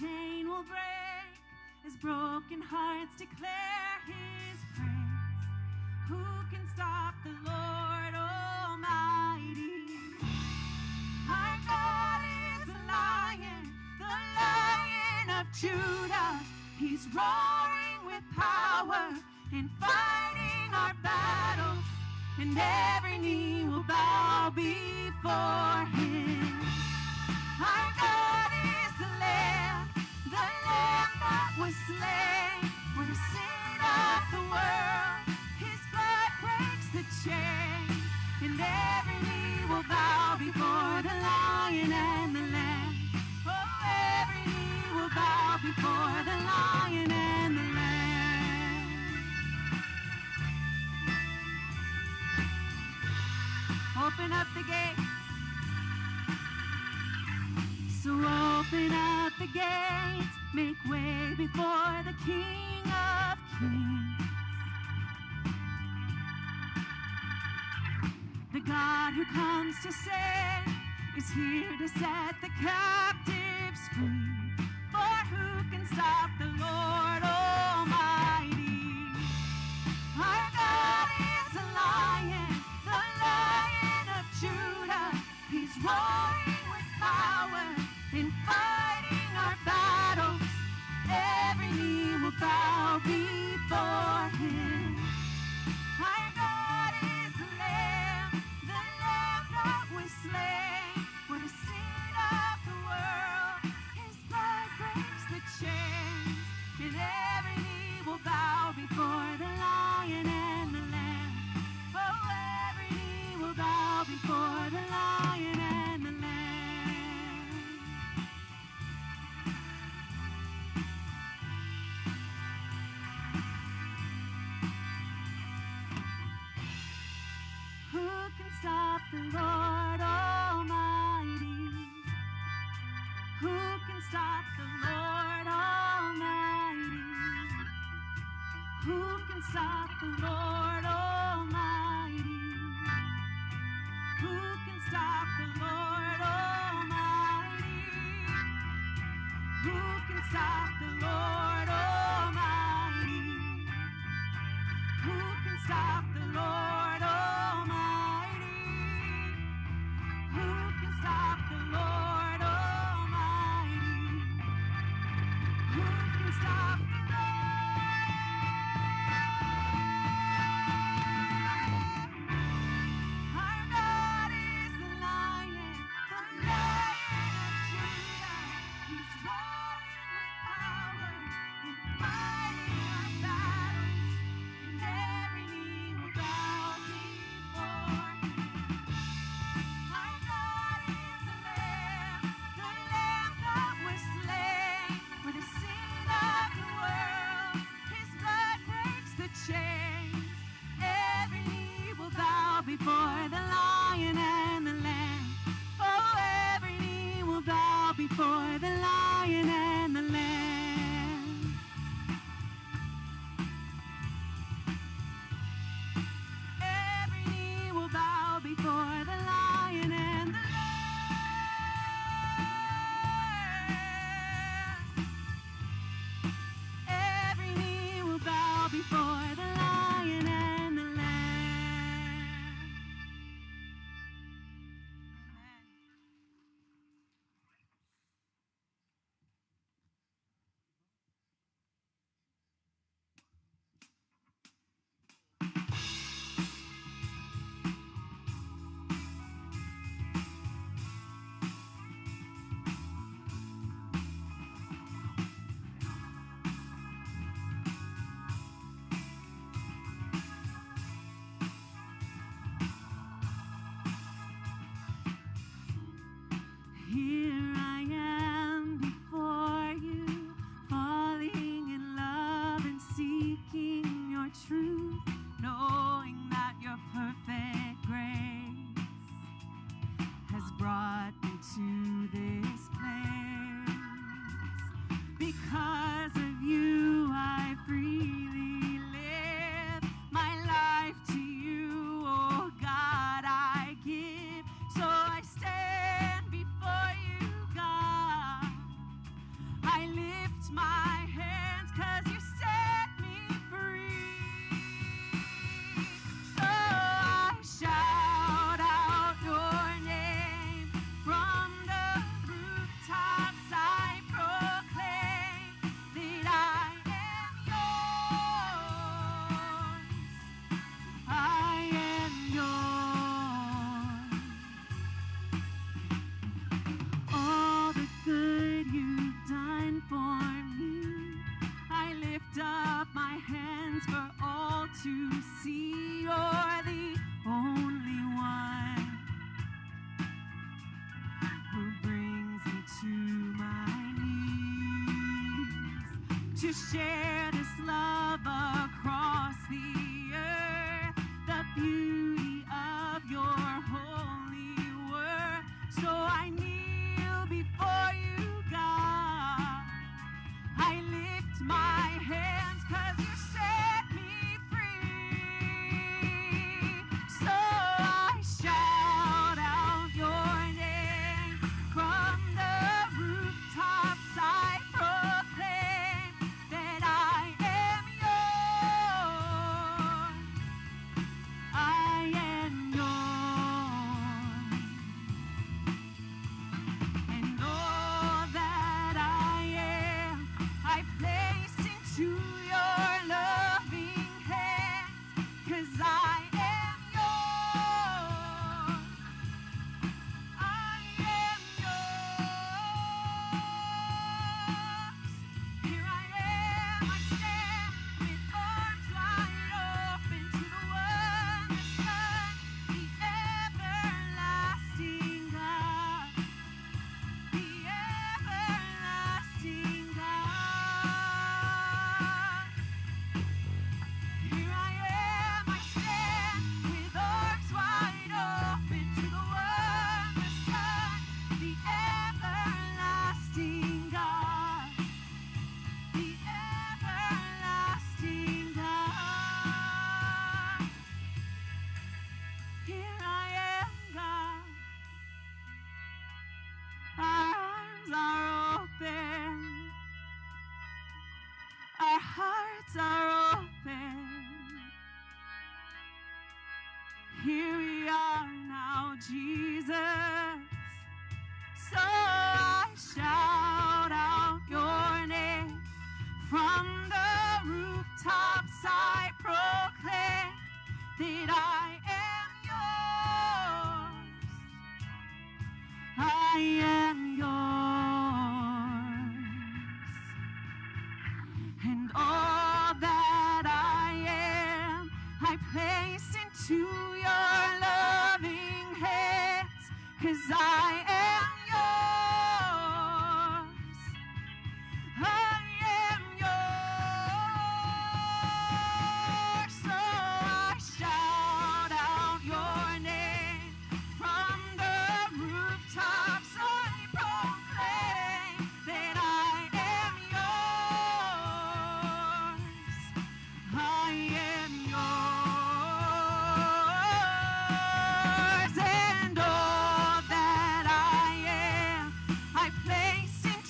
chain will break as broken hearts declare his praise. Who can stop the Lord Almighty? Our God is the lion, the lion of Judah. He's roaring with power and fighting our battles, and every knee will bow before him. Our God is the Lamb, the Lamb was slain for the sin of the world. His blood breaks the chains, and every knee will bow before the Lion and the Lamb. Oh, every knee will bow before the Lion and the Lamb. Open up the gate. So open up the gates, make way before the King of Kings. The God who comes to save is here to set the captives free. For who can stop can stop the time. To share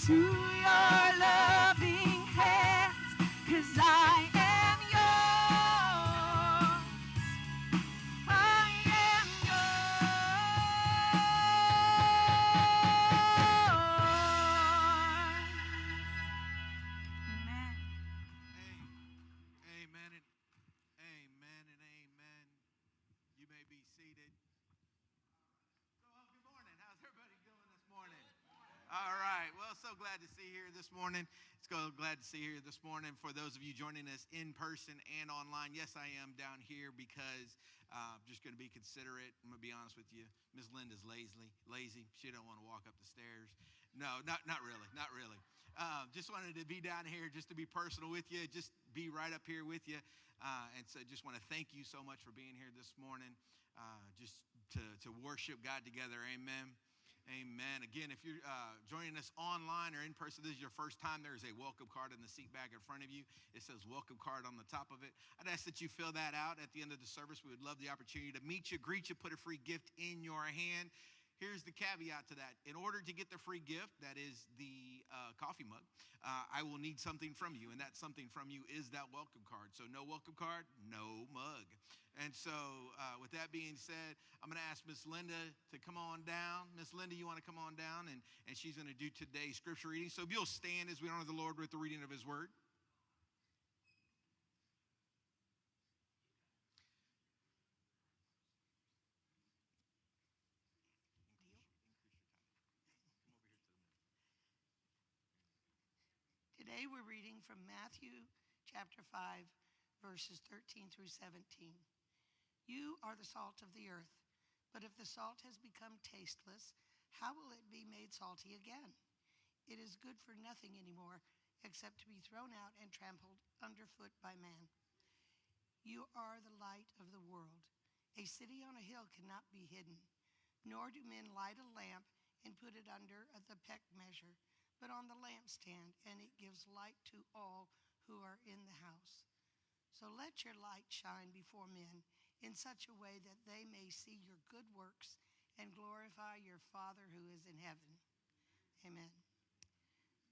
place morning. It's glad to see you here this morning. For those of you joining us in person and online, yes, I am down here because uh, I'm just going to be considerate. I'm going to be honest with you. Miss Linda's lazy. Lazy. She don't want to walk up the stairs. No, not not really. Not really. Uh, just wanted to be down here just to be personal with you. Just be right up here with you. Uh, and so just want to thank you so much for being here this morning. Uh, just to, to worship God together. Amen. Amen. Again, if you're uh, joining us online or in person, this is your first time, there is a welcome card in the seat back in front of you. It says welcome card on the top of it. I'd ask that you fill that out at the end of the service. We would love the opportunity to meet you, greet you, put a free gift in your hand. Here's the caveat to that. In order to get the free gift, that is the uh, coffee mug, uh, I will need something from you. And that something from you is that welcome card. So, no welcome card, no mug. And so, uh, with that being said, I'm going to ask Miss Linda to come on down. Miss Linda, you want to come on down? And, and she's going to do today's scripture reading. So, if you'll stand as we honor the Lord with the reading of his word. Today we're reading from Matthew chapter 5, verses 13 through 17. You are the salt of the earth, but if the salt has become tasteless, how will it be made salty again? It is good for nothing anymore except to be thrown out and trampled underfoot by man. You are the light of the world. A city on a hill cannot be hidden, nor do men light a lamp and put it under the peck measure, but on the lampstand, and it gives light to all who are in the house. So let your light shine before men in such a way that they may see your good works and glorify your Father who is in heaven. Amen.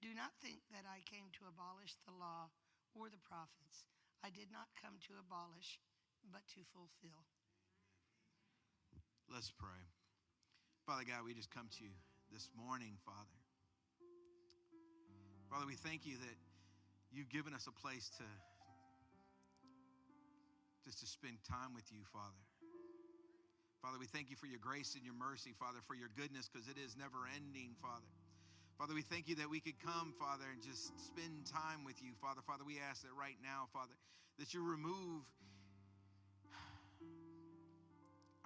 Do not think that I came to abolish the law or the prophets. I did not come to abolish, but to fulfill. Let's pray. Father God, we just come to you this morning, Father. Father, we thank you that you've given us a place to just to spend time with you, Father. Father, we thank you for your grace and your mercy, Father, for your goodness, because it is never ending, Father. Father, we thank you that we could come, Father, and just spend time with you, Father. Father, we ask that right now, Father, that you remove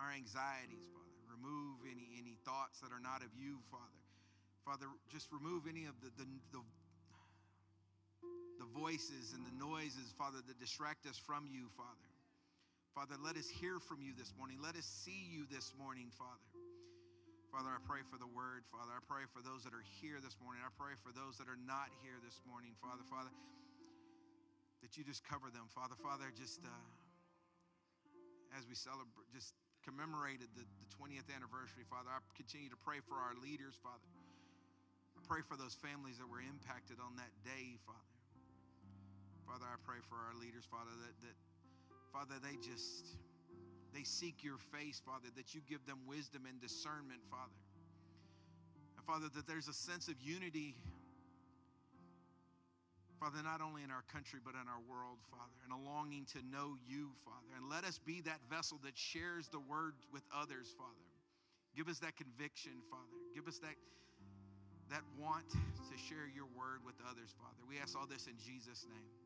our anxieties, Father. Remove any, any thoughts that are not of you, Father. Father, just remove any of the, the, the, the voices and the noises, Father, that distract us from you, Father. Father, let us hear from you this morning. Let us see you this morning, Father. Father, I pray for the word. Father, I pray for those that are here this morning. I pray for those that are not here this morning, Father. Father, that you just cover them, Father. Father, just uh, as we celebrate, just commemorated the, the 20th anniversary, Father, I continue to pray for our leaders, Father. I pray for those families that were impacted on that day, Father. Father, I pray for our leaders, Father, that, that Father, they just they seek your face, Father, that you give them wisdom and discernment, Father. And Father, that there's a sense of unity, Father, not only in our country, but in our world, Father, and a longing to know you, Father. And let us be that vessel that shares the word with others, Father. Give us that conviction, Father. Give us that, that want to share your word with others, Father. We ask all this in Jesus' name.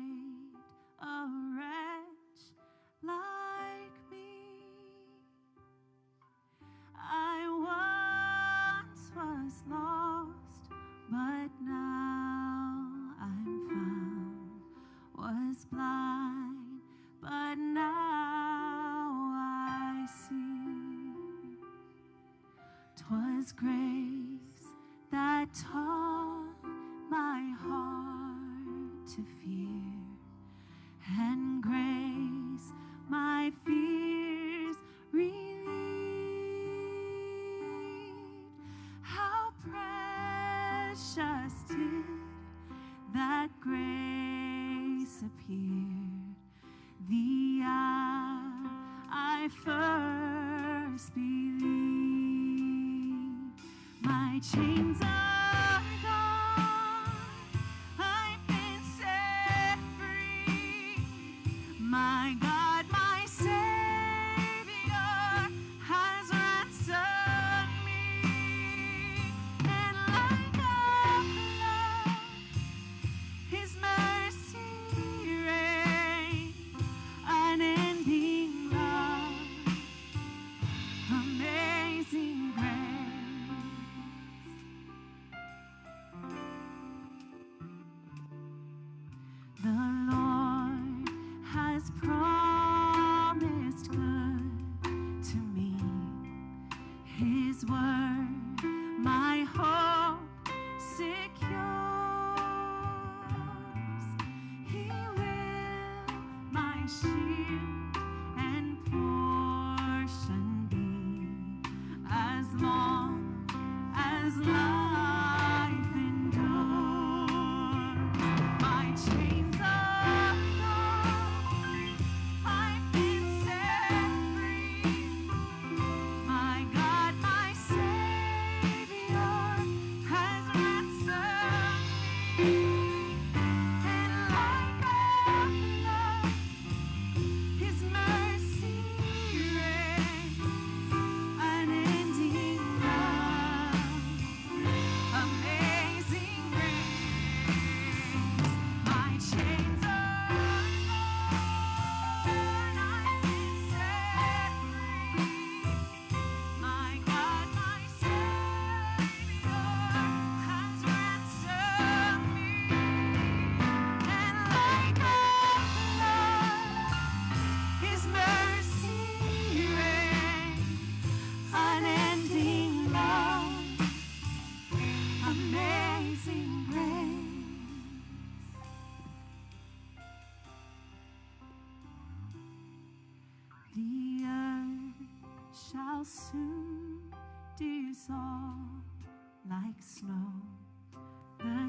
grace that taught my heart to fear, and grace my fears relieved. How precious did that grace appear the hour I first believed my chains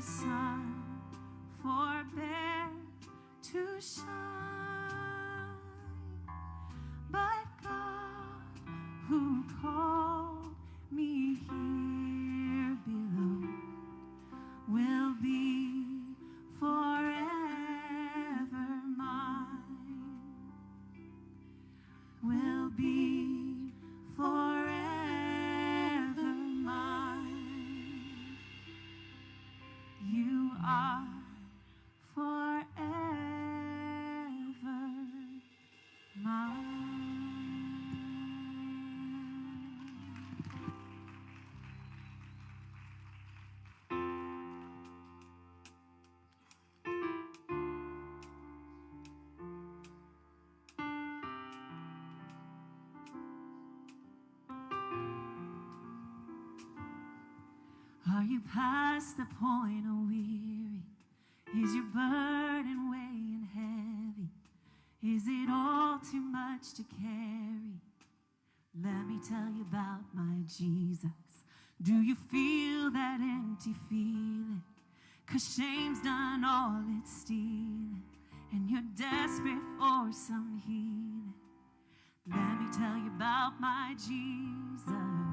sun forbear to shine, but God who called Are you past the point of weary? Is your burden weighing heavy? Is it all too much to carry? Let me tell you about my Jesus. Do you feel that empty feeling? Cause shame's done all it's stealing, and you're desperate for some healing. Let me tell you about my Jesus.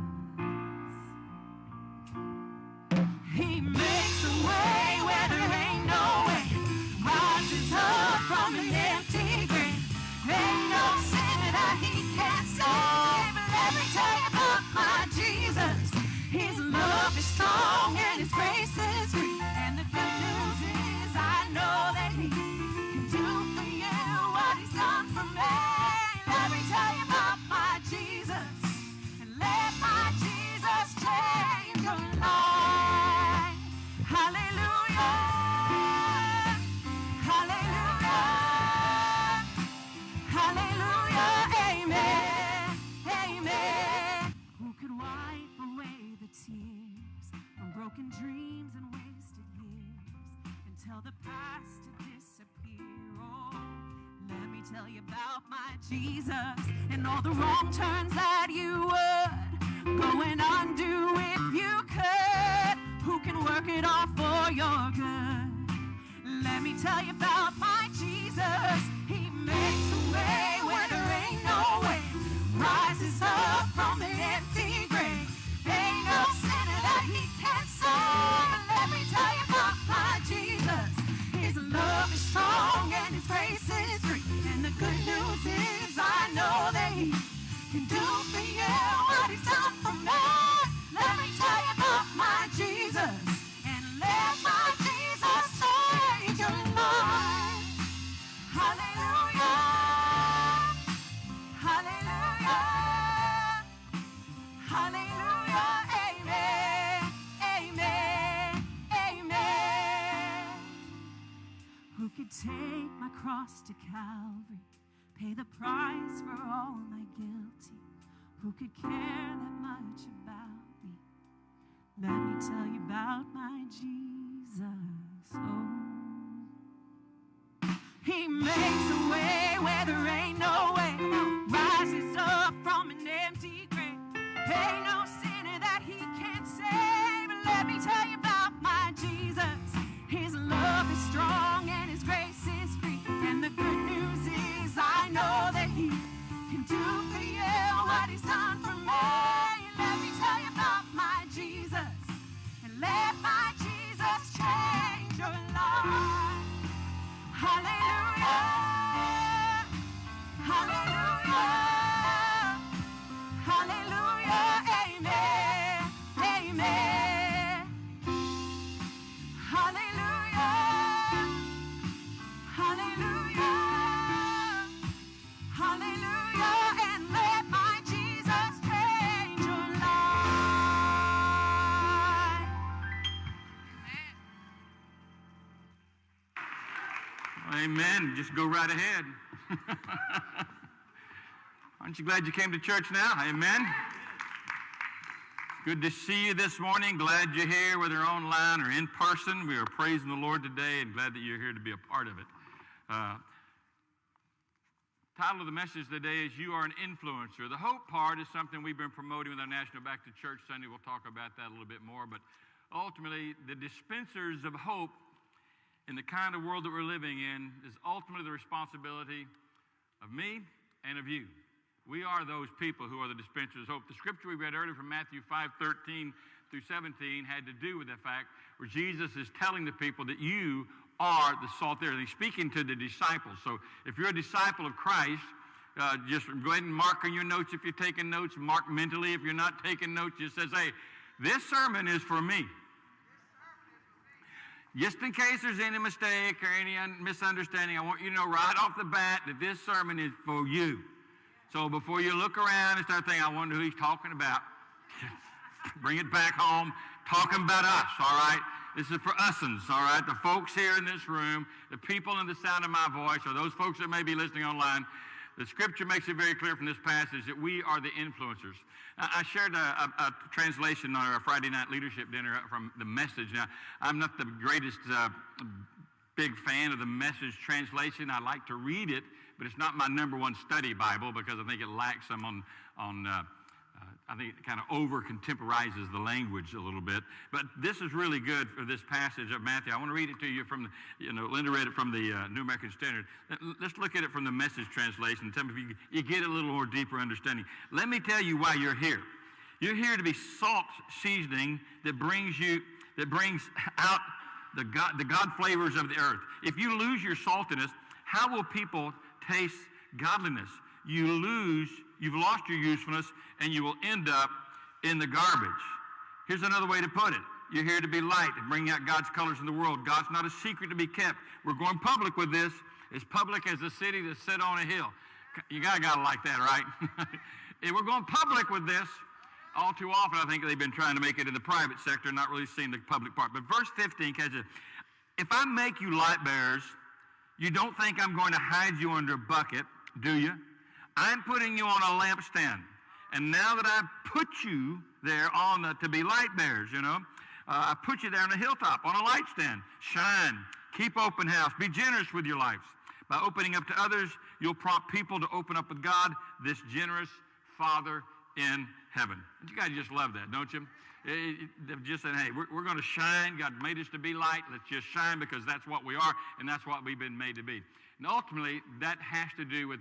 Tell you about my Jesus and all the wrong turns that you would go and undo if you could. Who can work it all for your good? Let me tell you about my Jesus. He makes a way where there ain't no way. Rises up from the empty grave. Ain't no sinner that he can't save. Can do for you what he's done for me. Let me tell you about my Jesus. And let my Jesus save your life. Hallelujah. Hallelujah. Hallelujah. Amen. Amen. Amen. Who could take my cross to Calvary, pay the price for all my guilty? Who could care that much about me? Let me tell you about my Jesus. Oh. He makes a way where there ain't no way. Rises up from an empty grave. Ain't no sinner that he can't save. Let me tell you Amen. Just go right ahead. Aren't you glad you came to church now? Amen. Good to see you this morning. Glad you're here, whether online or in person. We are praising the Lord today and glad that you're here to be a part of it. Uh, title of the message today is You Are an Influencer. The hope part is something we've been promoting with our National Back to Church Sunday. We'll talk about that a little bit more. But ultimately, the dispensers of hope in the kind of world that we're living in is ultimately the responsibility of me and of you. We are those people who are the dispensers of hope. The scripture we read earlier from Matthew 5 13 through 17 had to do with the fact where Jesus is telling the people that you are the salt there. And he's speaking to the disciples. So if you're a disciple of Christ, uh, just go ahead and mark on your notes if you're taking notes. Mark mentally if you're not taking notes. Just says, hey, this sermon is for me. Just in case there's any mistake or any misunderstanding, I want you to know right off the bat that this sermon is for you. So before you look around and start thinking, I wonder who he's talking about, bring it back home, talking about us, all right? This is for usins, all right? The folks here in this room, the people in the sound of my voice, or those folks that may be listening online. The scripture makes it very clear from this passage that we are the influencers. I shared a, a, a translation on our Friday night leadership dinner from the message. Now, I'm not the greatest uh, big fan of the message translation. I like to read it, but it's not my number one study Bible because I think it lacks some on, on uh, I think it kind of over contemporizes the language a little bit. But this is really good for this passage of Matthew. I want to read it to you from, the, you know, Linda read it from the uh, New American Standard. Let's look at it from the message translation. Tell me if you, you get a little more deeper understanding. Let me tell you why you're here. You're here to be salt seasoning that brings you, that brings out the God, the God flavors of the earth. If you lose your saltiness, how will people taste godliness? You lose You've lost your usefulness and you will end up in the garbage. Here's another way to put it. You're here to be light and bring out God's colors in the world. God's not a secret to be kept. We're going public with this, as public as a city that's set on a hill. You gotta gotta like that, right? if we're going public with this, all too often I think they've been trying to make it in the private sector, not really seeing the public part. But verse 15 catches If I make you light bearers, you don't think I'm going to hide you under a bucket, do you? I'm putting you on a lampstand. And now that I've put you there on the, to be light bearers, you know, uh, I put you there on a hilltop, on a light stand. Shine. Keep open house. Be generous with your lives. By opening up to others, you'll prompt people to open up with God, this generous Father in heaven. You guys just love that, don't you? Eh, eh, eh, They've just said, hey, we're, we're going to shine. God made us to be light. Let's just shine because that's what we are and that's what we've been made to be. And ultimately, that has to do with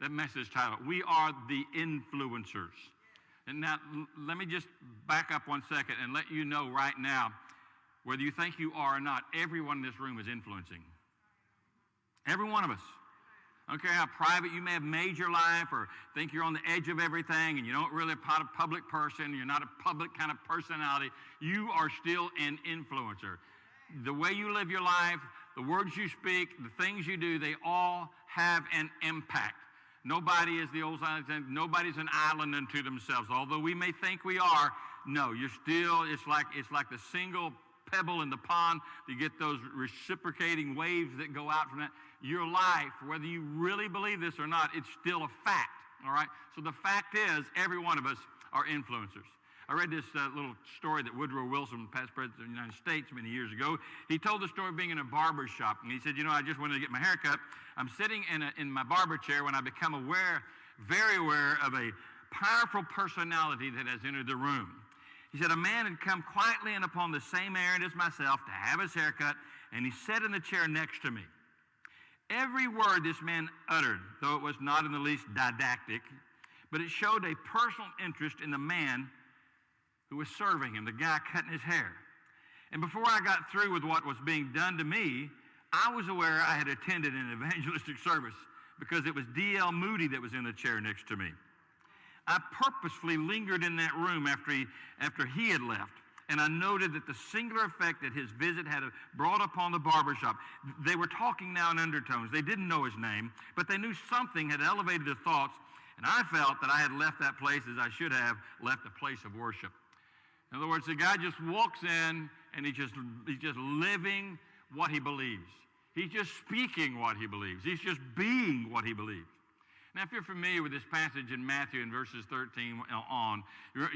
that message title. We are the influencers. And now, let me just back up one second and let you know right now, whether you think you are or not, everyone in this room is influencing. Every one of us. I don't care how private you may have made your life or think you're on the edge of everything and you don't really a public person, you're not a public kind of personality, you are still an influencer. The way you live your life, the words you speak, the things you do, they all have an impact. Nobody is the old sign nobody's an island unto themselves. Although we may think we are, no, you're still, it's like it's like the single pebble in the pond. You get those reciprocating waves that go out from that. Your life, whether you really believe this or not, it's still a fact. All right? So the fact is, every one of us are influencers. I read this uh, little story that Woodrow Wilson, past president of the United States, many years ago. He told the story of being in a barber shop, and he said, "You know, I just wanted to get my hair cut. I'm sitting in, a, in my barber chair when I become aware, very aware of a powerful personality that has entered the room." He said, "A man had come quietly in upon the same errand as myself to have his hair cut, and he sat in the chair next to me." Every word this man uttered, though it was not in the least didactic, but it showed a personal interest in the man who was serving him, the guy cutting his hair. And before I got through with what was being done to me, I was aware I had attended an evangelistic service because it was D.L. Moody that was in the chair next to me. I purposefully lingered in that room after he, after he had left, and I noted that the singular effect that his visit had brought upon the barbershop. They were talking now in undertones. They didn't know his name, but they knew something had elevated their thoughts, and I felt that I had left that place as I should have left a place of worship. In other words, the guy just walks in and he just, he's just living what he believes. He's just speaking what he believes. He's just being what he believes. Now, if you're familiar with this passage in Matthew in verses 13 on,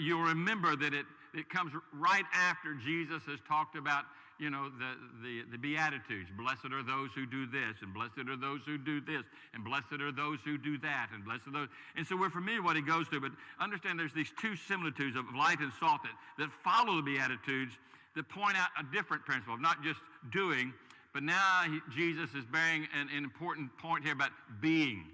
you'll remember that it, it comes right after Jesus has talked about you know, the, the, the Beatitudes. Blessed are those who do this, and blessed are those who do this, and blessed are those who do that, and blessed are those. And so we're familiar what he goes to, but understand there's these two similitudes of light and salt that, that follow the Beatitudes that point out a different principle of not just doing, but now he, Jesus is bearing an, an important point here about being.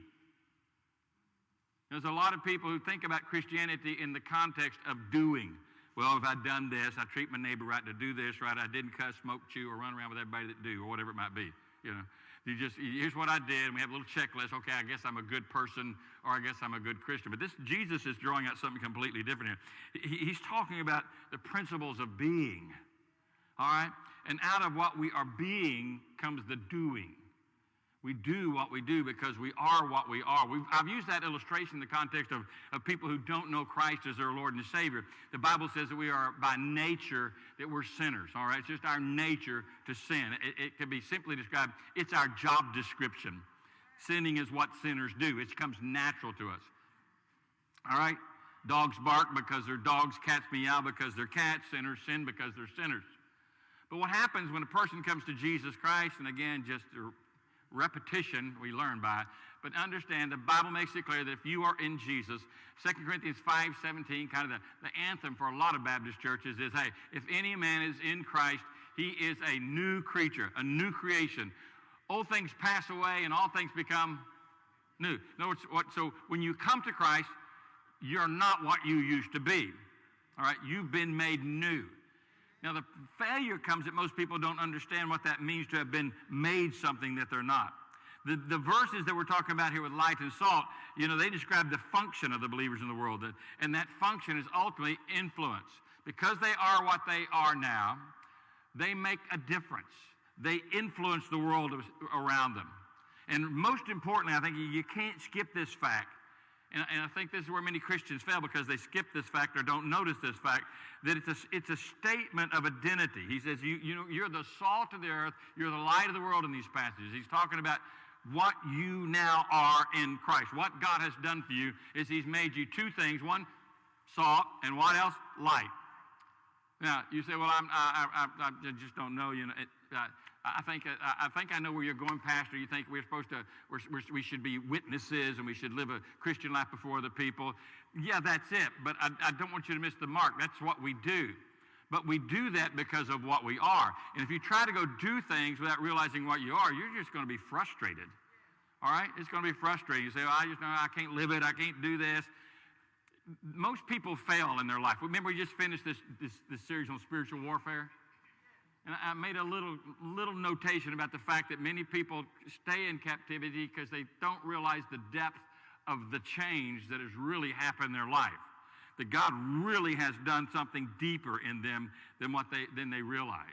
There's a lot of people who think about Christianity in the context of doing. Well, if I'd done this, I treat my neighbor right to do this right, I didn't cuss, smoke, chew, or run around with everybody that do, or whatever it might be. You know, you just here's what I did, and we have a little checklist. Okay, I guess I'm a good person, or I guess I'm a good Christian. But this Jesus is drawing out something completely different here. He, he's talking about the principles of being. All right, and out of what we are being comes the doing. We do what we do because we are what we are. We've, I've used that illustration in the context of, of people who don't know Christ as their Lord and Savior. The Bible says that we are by nature that we're sinners, all right? It's just our nature to sin. It, it can be simply described, it's our job description. Sinning is what sinners do. It comes natural to us. All right? Dogs bark because they're dogs, cats meow because they're cats, sinners sin because they're sinners. But what happens when a person comes to Jesus Christ, and again, just repetition we learn by. But understand the Bible makes it clear that if you are in Jesus, 2 Corinthians 5 17, kind of the, the anthem for a lot of Baptist churches is hey, if any man is in Christ, he is a new creature, a new creation. Old things pass away and all things become new. In words, what, so when you come to Christ, you're not what you used to be. All right, you've been made new. Now, the failure comes that most people don't understand what that means to have been made something that they're not. The, the verses that we're talking about here with light and salt, you know, they describe the function of the believers in the world. And that function is ultimately influence. Because they are what they are now, they make a difference. They influence the world around them. And most importantly, I think you can't skip this fact and, and, I think this is where many Christians fail because they skip this fact or don't notice this fact that it's a, it's a statement of identity. He says, you, you know, You're the salt of the earth, you're the light of the world in these passages. He's talking about what you now are in Christ. What God has done for you is He's made you two things one, salt, and what else? Light. Now, you say, Well, I'm, I, I, I just don't know. You know, it, uh, I think, uh, I think I know where you're going, Pastor. You think we're supposed to, we're, we should be witnesses and we should live a Christian life before other people. Yeah, that's it. But I, I don't want you to miss the mark. That's what we do. But we do that because of what we are. And if you try to go do things without realizing what you are, you're just going to be frustrated. All right? It's going to be frustrating. You say, well, I just know I can't live it. I can't do this. Most people fail in their life. Remember, we just finished this, this, this series on spiritual warfare? And I made a little, little notation about the fact that many people stay in captivity because they don't realize the depth of the change that has really happened in their life. That God really has done something deeper in them than what they, than they realize.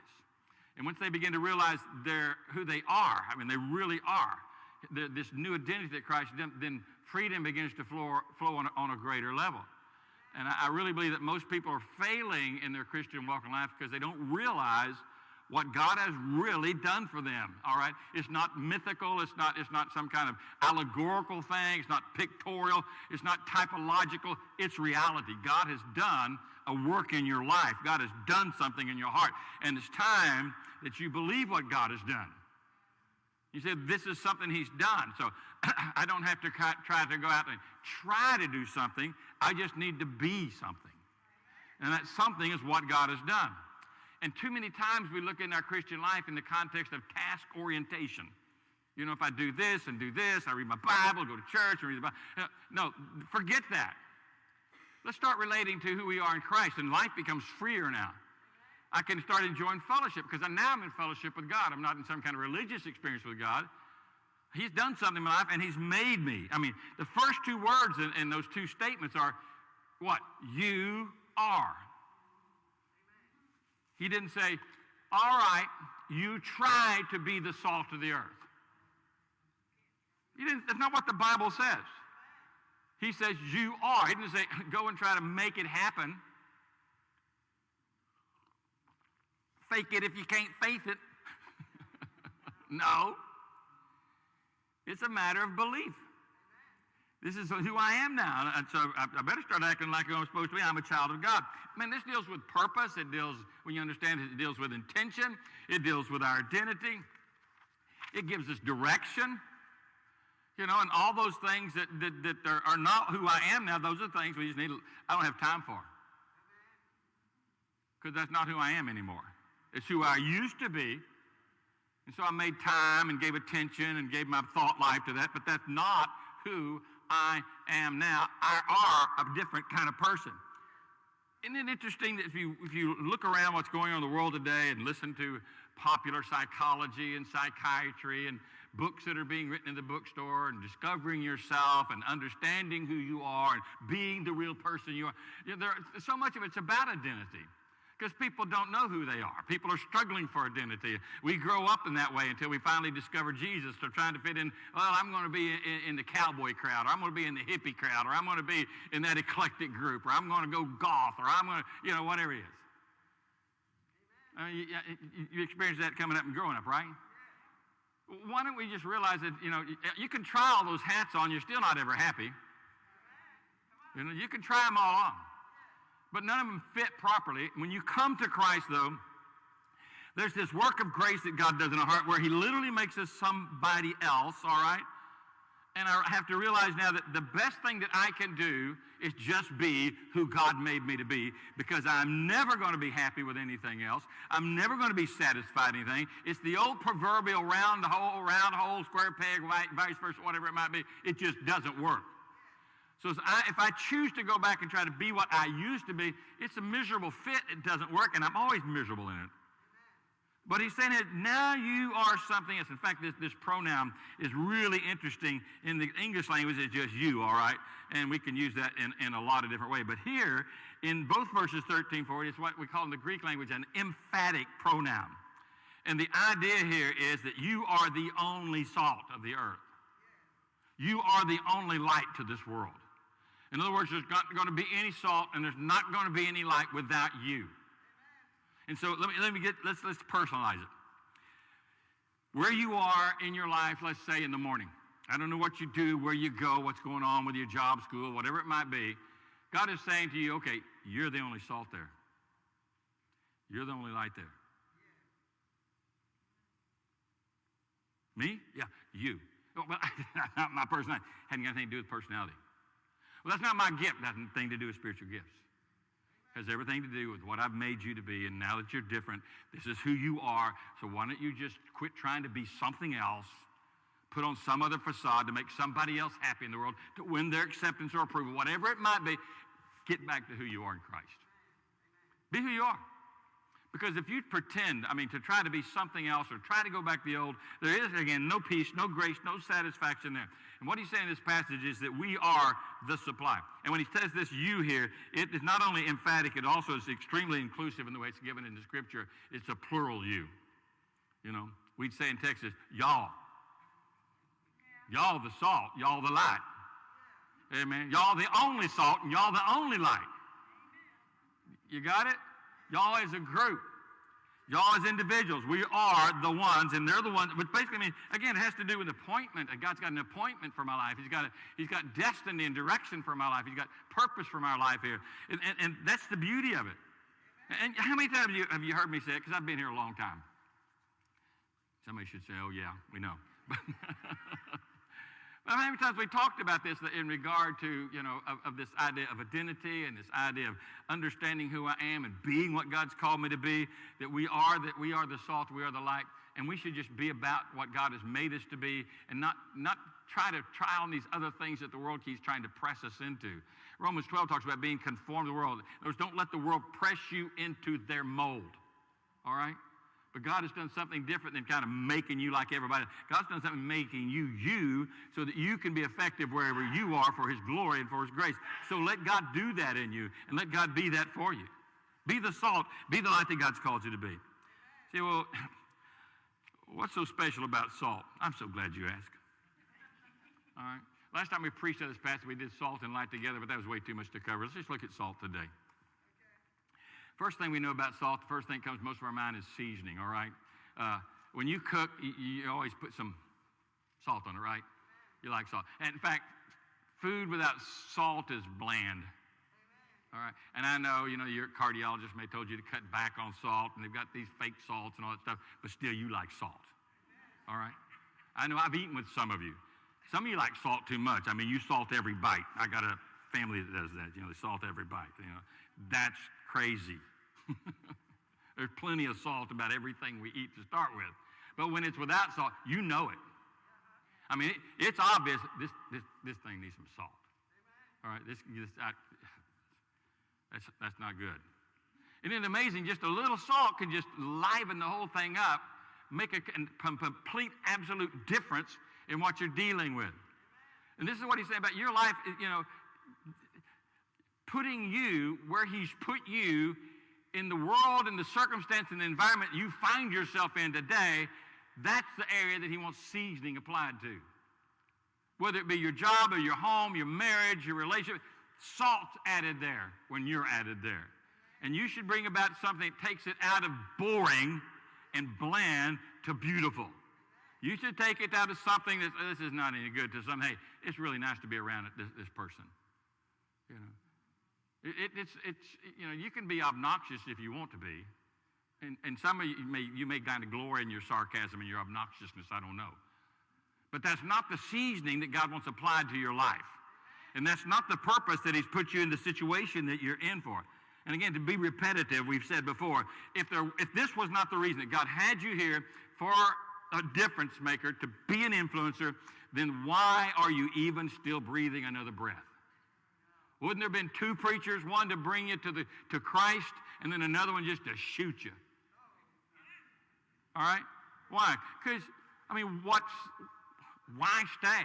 And once they begin to realize they're who they are, I mean, they really are, this new identity that Christ, then freedom begins to flow, flow on, on a greater level. And I, I really believe that most people are failing in their Christian walk in life because they don't realize what God has really done for them. All right? It's not mythical, it's not, it's not some kind of allegorical thing, it's not pictorial, it's not typological, it's reality. God has done a work in your life. God has done something in your heart. And it's time that you believe what God has done. You said, This is something He's done. So I don't have to try to go out and try to do something. I just need to be something. And that something is what God has done. And too many times we look in our Christian life in the context of task orientation. You know, if I do this and do this, I read my Bible, go to church, and read the Bible. No, forget that. Let's start relating to who we are in Christ, and life becomes freer now. I can start enjoying fellowship because now I'm in fellowship with God. I'm not in some kind of religious experience with God. He's done something in my life, and He's made me. I mean, the first two words in, in those two statements are what? You are. He didn't say, all right, you try to be the salt of the earth. He didn't, that's not what the Bible says. He says, you are. He didn't say, go and try to make it happen. Fake it if you can't faith it. no. It's a matter of belief. This is who I am now. And so I, I better start acting like I'm supposed to be. I'm a child of God. Man, this deals with purpose. It deals, when you understand it, it deals with intention. It deals with our identity. It gives us direction. You know, and all those things that, that, that are, are not who I am now, those are things we just need, I don't have time for. Because that's not who I am anymore. It's who I used to be. And so I made time and gave attention and gave my thought life to that, but that's not who I am now. I are a different kind of person. Isn't it interesting that if you, if you look around what's going on in the world today and listen to popular psychology and psychiatry and books that are being written in the bookstore and discovering yourself and understanding who you are and being the real person you are, you know, there, so much of it's about identity because people don't know who they are. People are struggling for identity. We grow up in that way until we finally discover Jesus. They're trying to fit in, well, I'm going to be in, in the cowboy crowd, or I'm going to be in the hippie crowd, or I'm going to be in that eclectic group, or I'm going to go goth, or I'm going to, you know, whatever it is. Uh, you, you experience that coming up and growing up, right? Why don't we just realize that, you know, you can try all those hats on, you're still not ever happy. You know, you can try them all on but none of them fit properly. When you come to Christ, though, there's this work of grace that God does in our heart where He literally makes us somebody else, all right? And I have to realize now that the best thing that I can do is just be who God made me to be because I'm never going to be happy with anything else. I'm never going to be satisfied with anything. It's the old proverbial round hole, round hole, square peg, vice versa, whatever it might be. It just doesn't work. So if I, if I choose to go back and try to be what I used to be, it's a miserable fit. It doesn't work, and I'm always miserable in it. But he's saying that now you are something else. In fact, this, this pronoun is really interesting. In the English language, it's just you, all right? And we can use that in, in a lot of different ways. But here, in both verses 13 40, it's what we call in the Greek language an emphatic pronoun. And the idea here is that you are the only salt of the earth. You are the only light to this world. In other words, there's not going to be any salt and there's not going to be any light without you. And so let me, let me get, let's, let's personalize it. Where you are in your life, let's say in the morning. I don't know what you do, where you go, what's going on with your job, school, whatever it might be. God is saying to you, okay, you're the only salt there. You're the only light there. Me? Yeah, you. Well, not my personality. Hadn't got anything to do with personality. Well, that's not my gift. That has nothing to do with spiritual gifts. It has everything to do with what I've made you to be. And now that you're different, this is who you are. So why don't you just quit trying to be something else, put on some other facade to make somebody else happy in the world, to win their acceptance or approval, whatever it might be. Get back to who you are in Christ. Be who you are. Because if you pretend, I mean, to try to be something else or try to go back to the old, there is, again, no peace, no grace, no satisfaction there. And what he's saying in this passage is that we are the supply. And when he says this you here, it is not only emphatic, it also is extremely inclusive in the way it's given in the scripture. It's a plural you. You know, we'd say in Texas, y'all. Y'all the salt, y'all the light. Amen. Y'all the only salt and y'all the only light. You got it? Y'all as a group. Y'all as individuals, we are the ones, and they're the ones, which basically I means, again, it has to do with appointment. God's got an appointment for my life. He's got, a, he's got destiny and direction for my life. He's got purpose for my life here. And, and, and that's the beauty of it. And how many times have you, have you heard me say it? Because I've been here a long time. Somebody should say, oh, yeah, we know. How many times we talked about this in regard to, you know, of, of, this idea of identity and this idea of understanding who I am and being what God's called me to be, that we are, that we are the salt, we are the light, and we should just be about what God has made us to be and not, not try to try on these other things that the world keeps trying to press us into. Romans 12 talks about being conformed to the world. In other words, don't let the world press you into their mold. All right? But God has done something different than kind of making you like everybody. God's done something making you you so that you can be effective wherever you are for his glory and for his grace. So let God do that in you and let God be that for you. Be the salt, be the light that God's called you to be. See, well, what's so special about salt? I'm so glad you asked. All right. Last time we preached on this passage, we did salt and light together, but that was way too much to cover. Let's just look at salt today. First thing we know about salt, the first thing that comes most of our mind is seasoning, all right? Uh, when you cook, you, you, always put some salt on it, right? You like salt. And in fact, Food without salt is bland. All right. And I know, you know, your cardiologist may have told you to cut back on salt, and they've got these fake salts and all that stuff, but still you like salt. All right. I know I've eaten with some of you. Some of you like salt too much. I mean, you salt every bite. I got a family that does that. You know, they salt every bite. You know, that's crazy. There's plenty of salt about everything we eat to start with. But when it's without salt, you know it. I mean, it, it's obvious this, this, this thing needs some salt. All right, this, this I, that's, that's not good. Isn't it amazing? Just a little salt can just liven the whole thing up, make a complete, absolute difference in what you're dealing with. And this is what he's saying about your life, you know, putting you where he's put you in the world and the circumstance and the environment you find yourself in today, that's the area that he wants seasoning applied to. Whether it be your job or your home, your marriage, your relationship, salt's added there when you're added there. And you should bring about something that takes it out of boring and bland to beautiful. You should take it out of something that oh, this is not any good to some, hey, it's really nice to be around this, this person. You know. It, it's, it's, you know, you can be obnoxious if you want to be. And, and some of you may, you may kind of glory in your sarcasm and your obnoxiousness, I don't know. But that's not the seasoning that God wants applied to your life. And that's not the purpose that He's put you in the situation that you're in for. And again, to be repetitive, we've said before, if, there, if this was not the reason that God had you here for a difference maker, to be an influencer, then why are you even still breathing another breath? Wouldn't there have been two preachers, one to bring you to, the, to Christ and then another one just to shoot you? All right? Why? Because, I mean, what's, why stay?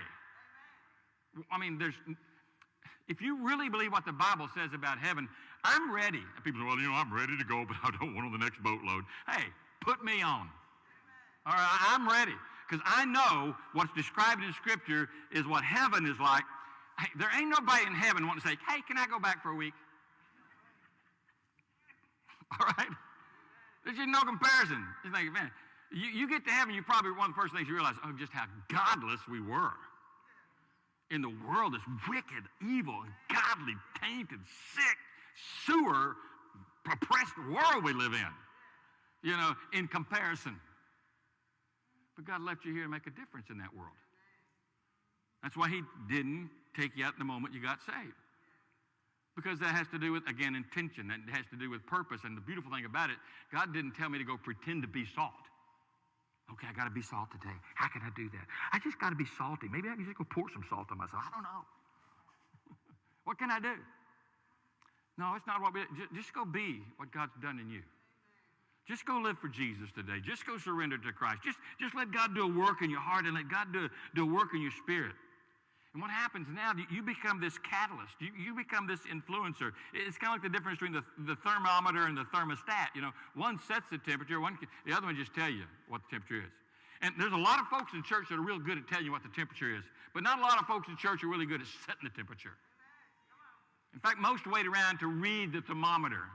I mean, there's, if you really believe what the Bible says about heaven, I'm ready. And people say, well, you know, I'm ready to go, but I don't want on the next boatload. Hey, put me on. All right, I'm ready. Because I know what's described in Scripture is what heaven is like Hey, there ain't nobody in heaven wanting to say, hey, can I go back for a week? All right? There's just no comparison. You think, man, you, you get to heaven, you probably, one of the first things you realize, oh, just how godless we were. In the world, this wicked, evil, godly, tainted, sick, sewer, oppressed world we live in. You know, in comparison. But God left you here to make a difference in that world. That's why He didn't take you out the moment you got saved. Because that has to do with, again, intention. That has to do with purpose. And the beautiful thing about it, God didn't tell me to go pretend to be salt. Okay, I got to be salt today. How can I do that? I just got to be salty. Maybe I can just go pour some salt on myself. I don't know. what can I do? No, it's not what we just, just go be what God's done in you. Just go live for Jesus today. Just go surrender to Christ. Just, just let God do a work in your heart and let God do, do a work in your spirit. And what happens now, you become this catalyst. You, you become this influencer. It's kind of like the difference between the, the thermometer and the thermostat. You know, one sets the temperature, one, the other one just tell you what the temperature is. And there's a lot of folks in church that are real good at telling you what the temperature is, but not a lot of folks in church are really good at setting the temperature. In fact, most wait around to read the thermometer.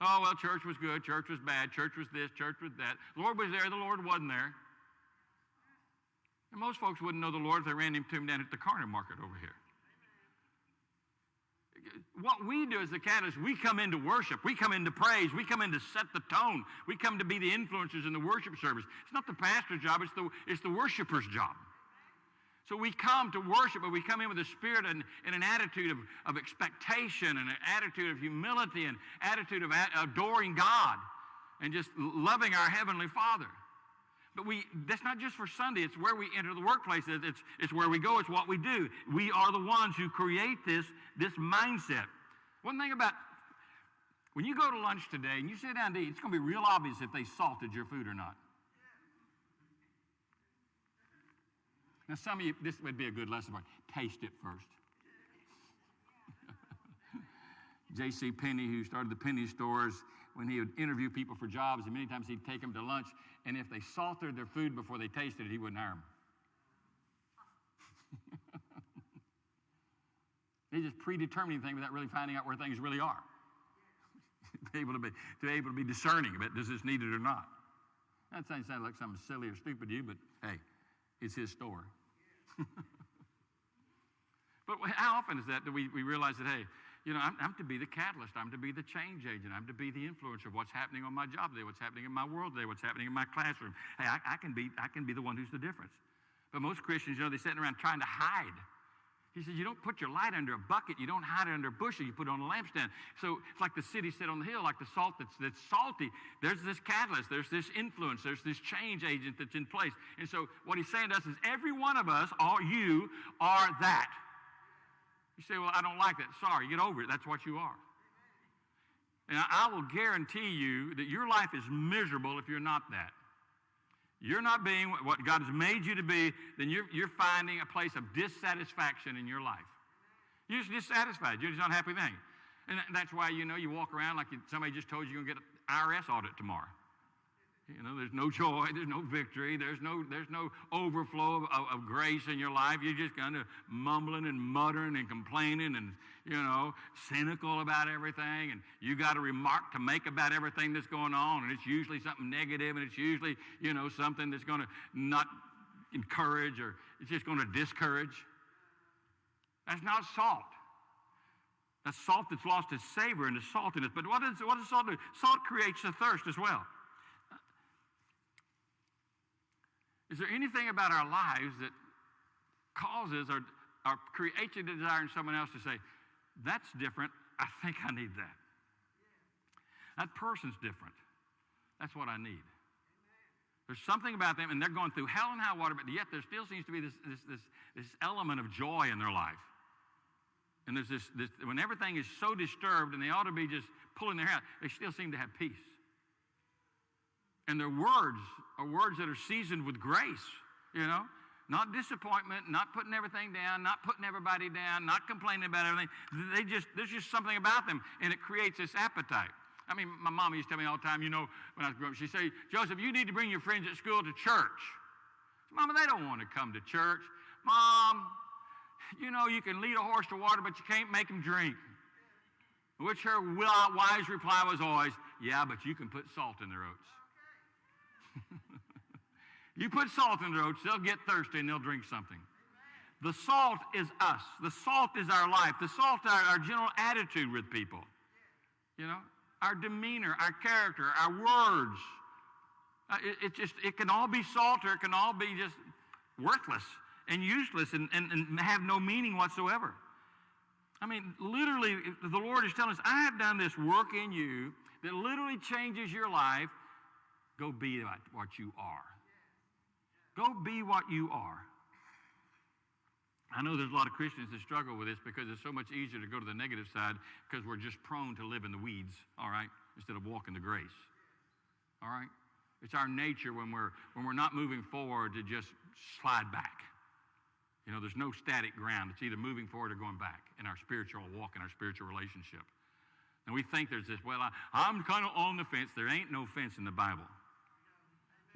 Oh, well, church was good, church was bad, church was this, church was that. The Lord was there, the Lord wasn't there. And most folks wouldn't know the Lord if they ran into him down at the corner market over here. What we do as the catalyst, we come into worship, we come into praise, we come in to set the tone, we come to be the influencers in the worship service. It's not the pastor's job, it's the, it's the worshiper's job. So we come to worship, but we come in with a spirit and, and an attitude of, of expectation and an attitude of humility and attitude of adoring God and just loving our Heavenly Father. But we, that's not just for Sunday. It's where we enter the workplace. It's, it's where we go. It's what we do. We are the ones who create this, this mindset. One thing about when you go to lunch today and you sit down to eat, it's going to be real obvious if they salted your food or not. Now, some of you, this would be a good lesson for you. Taste it first. J.C. Penney, who started the penny stores, when he would interview people for jobs, and many times he'd take them to lunch, and if they salted their food before they tasted it, he wouldn't hire them. He's just predetermining things without really finding out where things really are. to, be able to, be, to be able to be discerning about does this need it or not. That sounds like something silly or stupid to you, but hey, it's his store. But how often is that that we, we realize that, hey, you know, I'm, I'm to be the catalyst. I'm to be the change agent. I'm to be the influencer of what's happening on my job today, what's happening in my world today, what's happening in my classroom. Hey, I, I, can, be, I can be the one who's the difference. But most Christians, you know, they're sitting around trying to hide. He says, You don't put your light under a bucket, you don't hide it under a bushel, you put it on a lampstand. So it's like the city set on the hill, like the salt that's, that's salty. There's this catalyst, there's this influence, there's this change agent that's in place. And so what he's saying to us is, Every one of us, all you, are that. You say, Well, I don't like that. Sorry, get over it. That's what you are. And I will guarantee you that your life is miserable if you're not that you're not being what God has made you to be, then you're, you're finding a place of dissatisfaction in your life. You're just dissatisfied. You're just not happy thing. And that's why, you know, you walk around like somebody just told you you're going to get an IRS audit tomorrow. You know, there's no joy, there's no victory, there's no, there's no overflow of, of, of grace in your life. You're just kind of mumbling and muttering and complaining and, you know, cynical about everything. And you got a remark to make about everything that's going on. And it's usually something negative and it's usually, you know, something that's going to not encourage or it's just going to discourage. That's not salt. That's salt that's lost its savor and its saltiness. But what does, what does salt do? Salt creates a thirst as well. Is there anything about our lives that causes or, or creates a desire in someone else to say, that's different, I think I need that? That person's different. That's what I need. There's something about them, and they're going through hell and high water, but yet there still seems to be this, this, this, this element of joy in their life. And there's this, this, when everything is so disturbed and they ought to be just pulling their hair they still seem to have peace. And their words are words that are seasoned with grace, you know? Not disappointment, not putting everything down, not putting everybody down, not complaining about everything. They just, there's just something about them, and it creates this appetite. I mean, my mom used to tell me all the time, you know, when I was growing up, she'd say, Joseph, you need to bring your friends at school to church. Mama, they don't want to come to church. Mom, you know, you can lead a horse to water, but you can't make him drink. Which her wise reply was always, yeah, but you can put salt in their oats. you put salt in their oats, they'll get thirsty and they'll drink something. The salt is us. The salt is our life. The salt is our, our general attitude with people. You know, our demeanor, our character, our words. Uh, it, it, just it can all be salt or it can all be just worthless and useless and, and, and have no meaning whatsoever. I mean, literally, the Lord is telling us, I have done this work in you that literally changes your life Go be what you are. Go be what you are. I know there's a lot of Christians that struggle with this because it's so much easier to go to the negative side because we're just prone to live in the weeds, all right, instead of walking the grace. All right? It's our nature when we're when we're not moving forward to just slide back. You know, there's no static ground. It's either moving forward or going back in our spiritual walk, in our spiritual relationship. And we think there's this, well, I, I'm kind of on the fence. There ain't no fence in the Bible.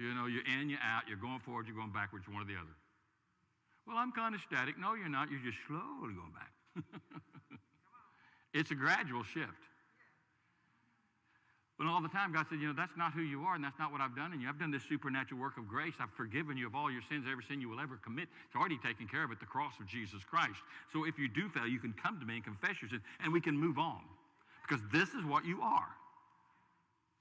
You know, you're in, you're out, you're going forward, you're going backwards, one or the other. Well, I'm kind of static. No, you're not. You're just slowly going back. it's a gradual shift. But all the time, God said, you know, that's not who you are, and that's not what I've done in you. I've done this supernatural work of grace. I've forgiven you of all your sins, every sin you will ever commit. It's already taken care of at the cross of Jesus Christ. So if you do fail, you can come to me and confess your sin, and we can move on. Because this is what you are.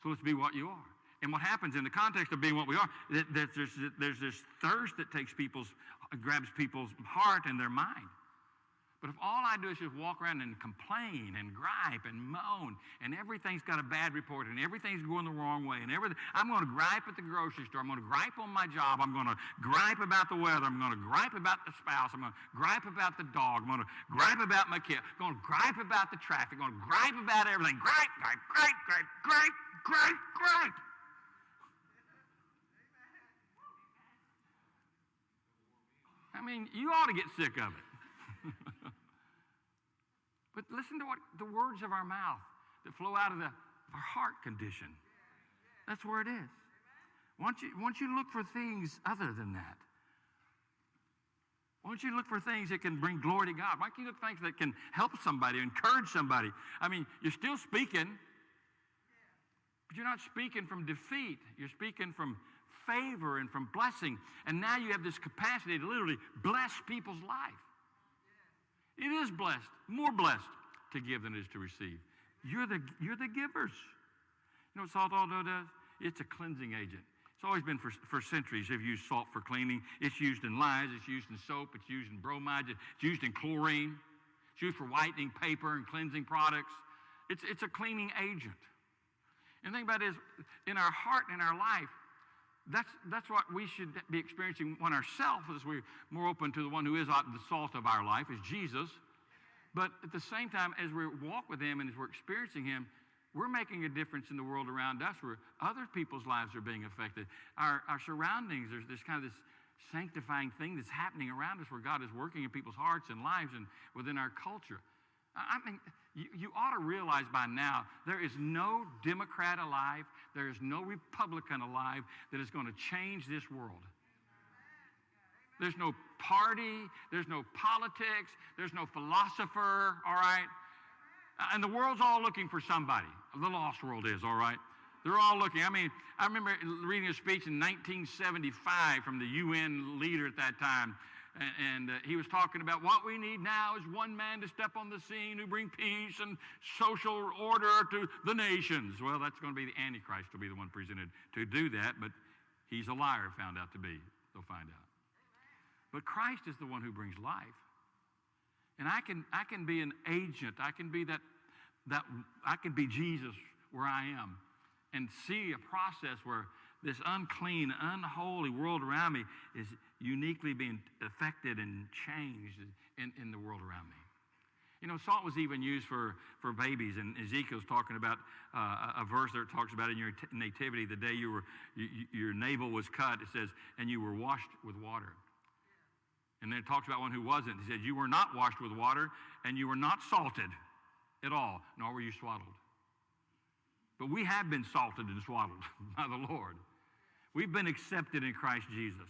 So let's be what you are. And what happens in the context of being what we are, that, there's, there's this thirst that takes people's, grabs people's heart and their mind. But if all I do is just walk around and complain and gripe and moan, and everything's got a bad report, and everything's going the wrong way, and everything, I'm going to gripe at the grocery store. I'm going to gripe on my job. I'm going to gripe about the weather. I'm going to gripe about the spouse. I'm going to gripe about the dog. I'm going to gripe about my kid. I'm going to gripe about the traffic. I'm going to gripe about everything. Gripe, gripe, gripe, gripe, gripe, gripe, gripe. I mean, you ought to get sick of it. but listen to what the words of our mouth that flow out of the, our heart condition. That's where it is. Once you, once you look for things other than that, why don't you look for things that can bring glory to God? Why don't you look for things that can help somebody, encourage somebody? I mean, you're still speaking, but you're not speaking from defeat. You're speaking from favor and from blessing. And now you have this capacity to literally bless people's life. It is blessed, more blessed to give than it is to receive. You're the, you're the givers. You know what salt also does? It's a cleansing agent. It's always been for, for centuries. They've used salt for cleaning. It's used in lyes, it's used in soap, it's used in bromide, it's used in chlorine, it's used for whitening paper and cleansing products. It's, it's a cleaning agent. And the thing about it is, in our heart and in our life, that's, that's what we should be experiencing one ourselves as we're more open to the one who is uh, the salt of our life, is Jesus. But at the same time, as we walk with Him and as we're experiencing Him, we're making a difference in the world around us where other people's lives are being affected. Our, our surroundings, there's this kind of this sanctifying thing that's happening around us where God is working in people's hearts and lives and within our culture. I mean, you, you, ought to realize by now there is no Democrat alive, there is no Republican alive that is going to change this world. There's no party, there's no politics, there's no philosopher, all right? And the world's all looking for somebody. The lost world is, all right? They're all looking. I mean, I remember reading a speech in 1975 from the UN leader at that time and, and uh, he was talking about what we need now is one man to step on the scene who bring peace and social order to the nations. Well, that's going to be the Antichrist will be the one presented to do that, but he's a liar, found out to be. They'll find out. But Christ is the one who brings life. And I can, I can be an agent. I can be that, that, I can be Jesus where I am and see a process where this unclean, unholy world around me is uniquely being affected and changed in, in the world around me. You know, salt was even used for, for babies, and Ezekiel's talking about uh, a verse that talks about in your t- nativity, the day you were, you, your navel was cut, it says, and you were washed with water. And then it talks about one who wasn't. He said, You were not washed with water, and you were not salted at all, nor were you swaddled. But we have been salted and swaddled by the Lord. We've been accepted in Christ Jesus.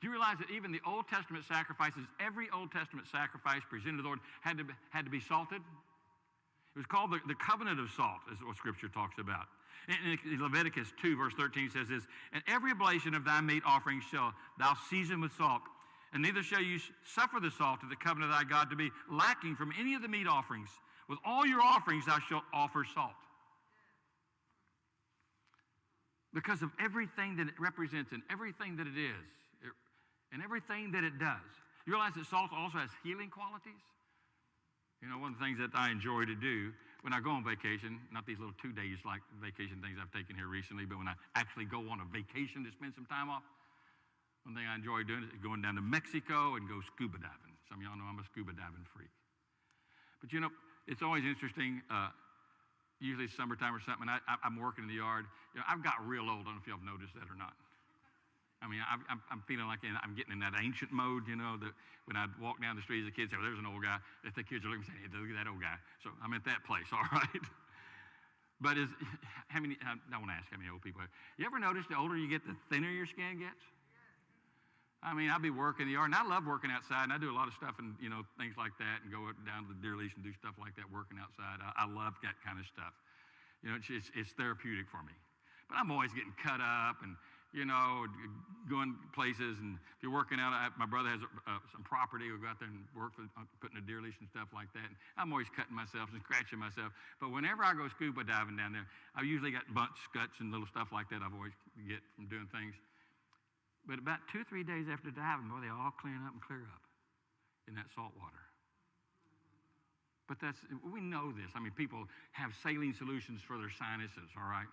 Do you realize that even the Old Testament sacrifices, every Old Testament sacrifice presented to the Lord had to be, had to be salted? It was called the, the covenant of salt, is what Scripture talks about. In, in Leviticus 2, verse 13 says this, And every oblation of thy meat offering shall thou season with salt, and neither shall you suffer the salt of the covenant of thy God to be lacking from any of the meat offerings. With all your offerings thou shalt offer salt because of everything that it represents and everything that it is it, and everything that it does. You realize that salt also has healing qualities? You know, one of the things that I enjoy to do when I go on vacation, not these little two days like vacation things I've taken here recently, but when I actually go on a vacation to spend some time off, one thing I enjoy doing is going down to Mexico and go scuba diving. Some of y'all know I'm a scuba diving freak. But you know, it's always interesting. Uh, usually summertime or something, I, am working in the yard. You know, I've got real old. I don't know if y'all have noticed that or not. I mean, I, am feeling like I'm getting in that ancient mode, you know, that when I walk down the street as a kid, say, well, there's an old guy. If the kids are looking, say, hey, look at that old guy. So I'm at that place, all right? But is, how many, I don't want to ask how many old people, you ever notice the older you get, the thinner your skin gets? I mean, I'd be working the yard, and I love working outside, and I do a lot of stuff and, you know, things like that, and go down to the deer lease and do stuff like that, working outside. I, I love that kind of stuff. You know, it's, it's, it's therapeutic for me. But I'm always getting cut up and, you know, going places. And if you're working out, I, my brother has uh, some property. We'll go out there and work for uh, putting a deer lease and stuff like that. And I'm always cutting myself and scratching myself. But whenever I go scuba diving down there, I've usually got bunch cuts and little stuff like that I've always get from doing things. But about two, or three days after diving, boy, they all clean up and clear up in that salt water. But that's, we know this. I mean, people have saline solutions for their sinuses, all right?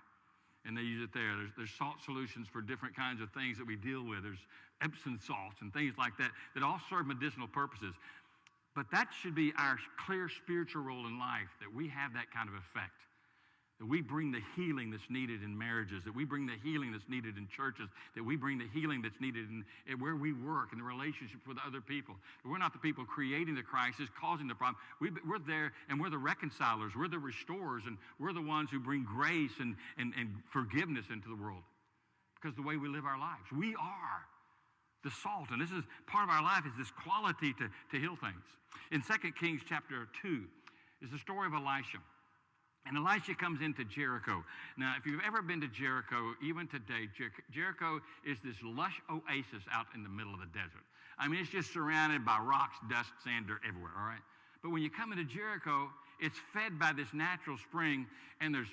And they use it there. There's, there's salt solutions for different kinds of things that we deal with. There's Epsom salts and things like that that all serve medicinal purposes. But that should be our clear spiritual role in life, that we have that kind of effect that we bring the healing that's needed in marriages, that we bring the healing that's needed in churches, that we bring the healing that's needed in, in where we work, in the relationships with other people. We're not the people creating the crisis, causing the problem. We, are there and we're the reconcilers, we're the restorers, and we're the ones who bring grace and, and, and forgiveness into the world because the way we live our lives. We are the salt, and this is part of our life is this quality to, to heal things. In 2 Kings chapter 2 is the story of Elisha. And Elisha comes into Jericho. Now, if you've ever been to Jericho, even today, Jer- Jericho is this lush oasis out in the middle of the desert. I mean, it's just surrounded by rocks, dust, sand, dirt everywhere, all right? But when you come into Jericho, it's fed by this natural spring, and there's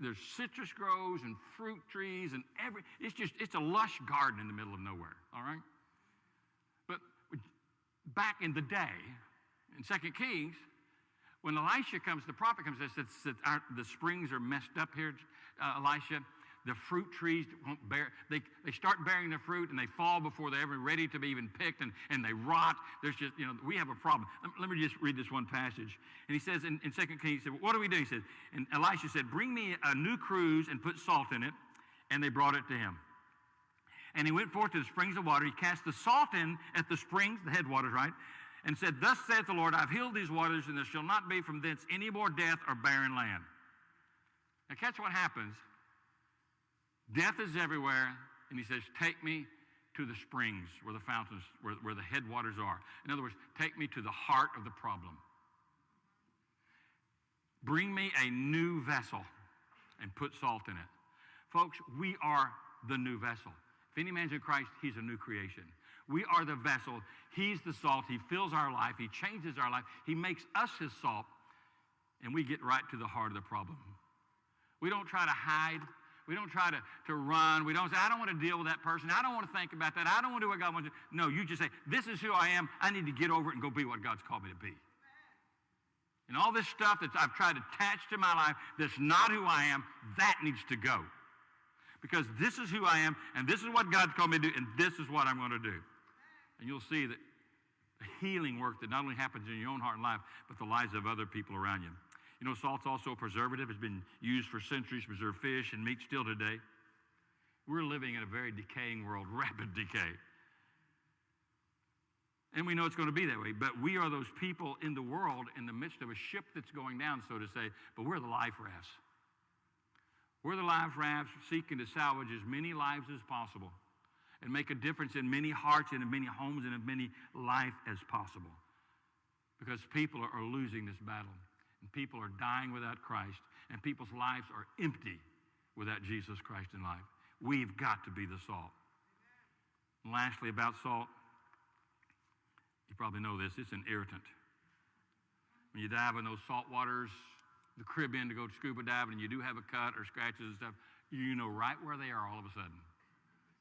there's citrus groves and fruit trees and every it's just it's a lush garden in the middle of nowhere. All right. But back in the day, in Second Kings, when Elisha comes, the prophet comes and says the springs are messed up here, uh, Elisha. The fruit trees won't bear, they, they start bearing the fruit and they fall before they're ever ready to be even picked and, and they rot. There's just, you know, we have a problem. Let, let me just read this one passage. And he says in, in 2 Kings, he said, What do we do? He said, and Elisha said, Bring me a new cruse and put salt in it. And they brought it to him. And he went forth to the springs of water. He cast the salt in at the springs, the headwaters, right? And said, Thus saith the Lord, I've healed these waters, and there shall not be from thence any more death or barren land. Now, catch what happens. Death is everywhere, and he says, Take me to the springs where the fountains, where, where the headwaters are. In other words, take me to the heart of the problem. Bring me a new vessel and put salt in it. Folks, we are the new vessel. If any man's in Christ, he's a new creation. We are the vessel. He's the salt. He fills our life. He changes our life. He makes us his salt, and we get right to the heart of the problem. We don't try to hide. We don't try to, to run. We don't say, I don't want to deal with that person. I don't want to think about that. I don't want to do what God wants to do. No, you just say, This is who I am. I need to get over it and go be what God's called me to be. And all this stuff that I've tried to attach to my life that's not who I am, that needs to go. Because this is who I am, and this is what God's called me to do, and this is what I'm going to do. And you'll see that healing work that not only happens in your own heart and life, but the lives of other people around you. You know, salt's also a preservative. It's been used for centuries to preserve fish and meat still today. We're living in a very decaying world, rapid decay. And we know it's going to be that way. But we are those people in the world in the midst of a ship that's going down, so to say, but we're the life rafts. We're the life rafts seeking to salvage as many lives as possible and make a difference in many hearts and in many homes and in many life as possible. Because people are, losing this battle and people are dying without Christ, and people's lives are empty without Jesus Christ in life. We've got to be the salt. And lastly, about salt, you probably know this it's an irritant. When you dive in those salt waters, the Caribbean to go scuba diving, and you do have a cut or scratches and stuff, you know right where they are all of a sudden.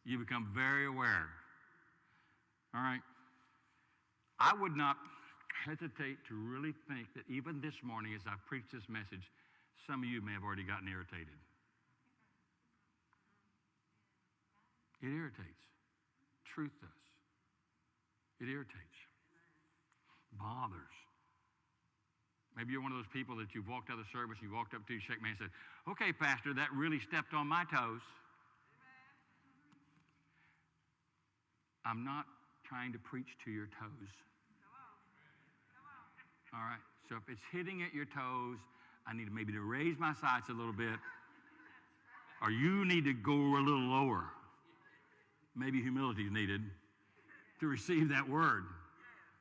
You become very aware. All right? I would not hesitate to really think that even this morning, as I preach this message, some of you may have already gotten irritated. It irritates. Truth does. It irritates. Bothers. Maybe you're one of those people that you've walked out of the service, you walked up to, you shake my hand and said, Okay, Pastor, that really stepped on my toes. I'm not trying to preach to your toes. All right. So if it's hitting at your toes, I need maybe to raise my sights a little bit. Or you need to go a little lower. Maybe humility is needed to receive that word.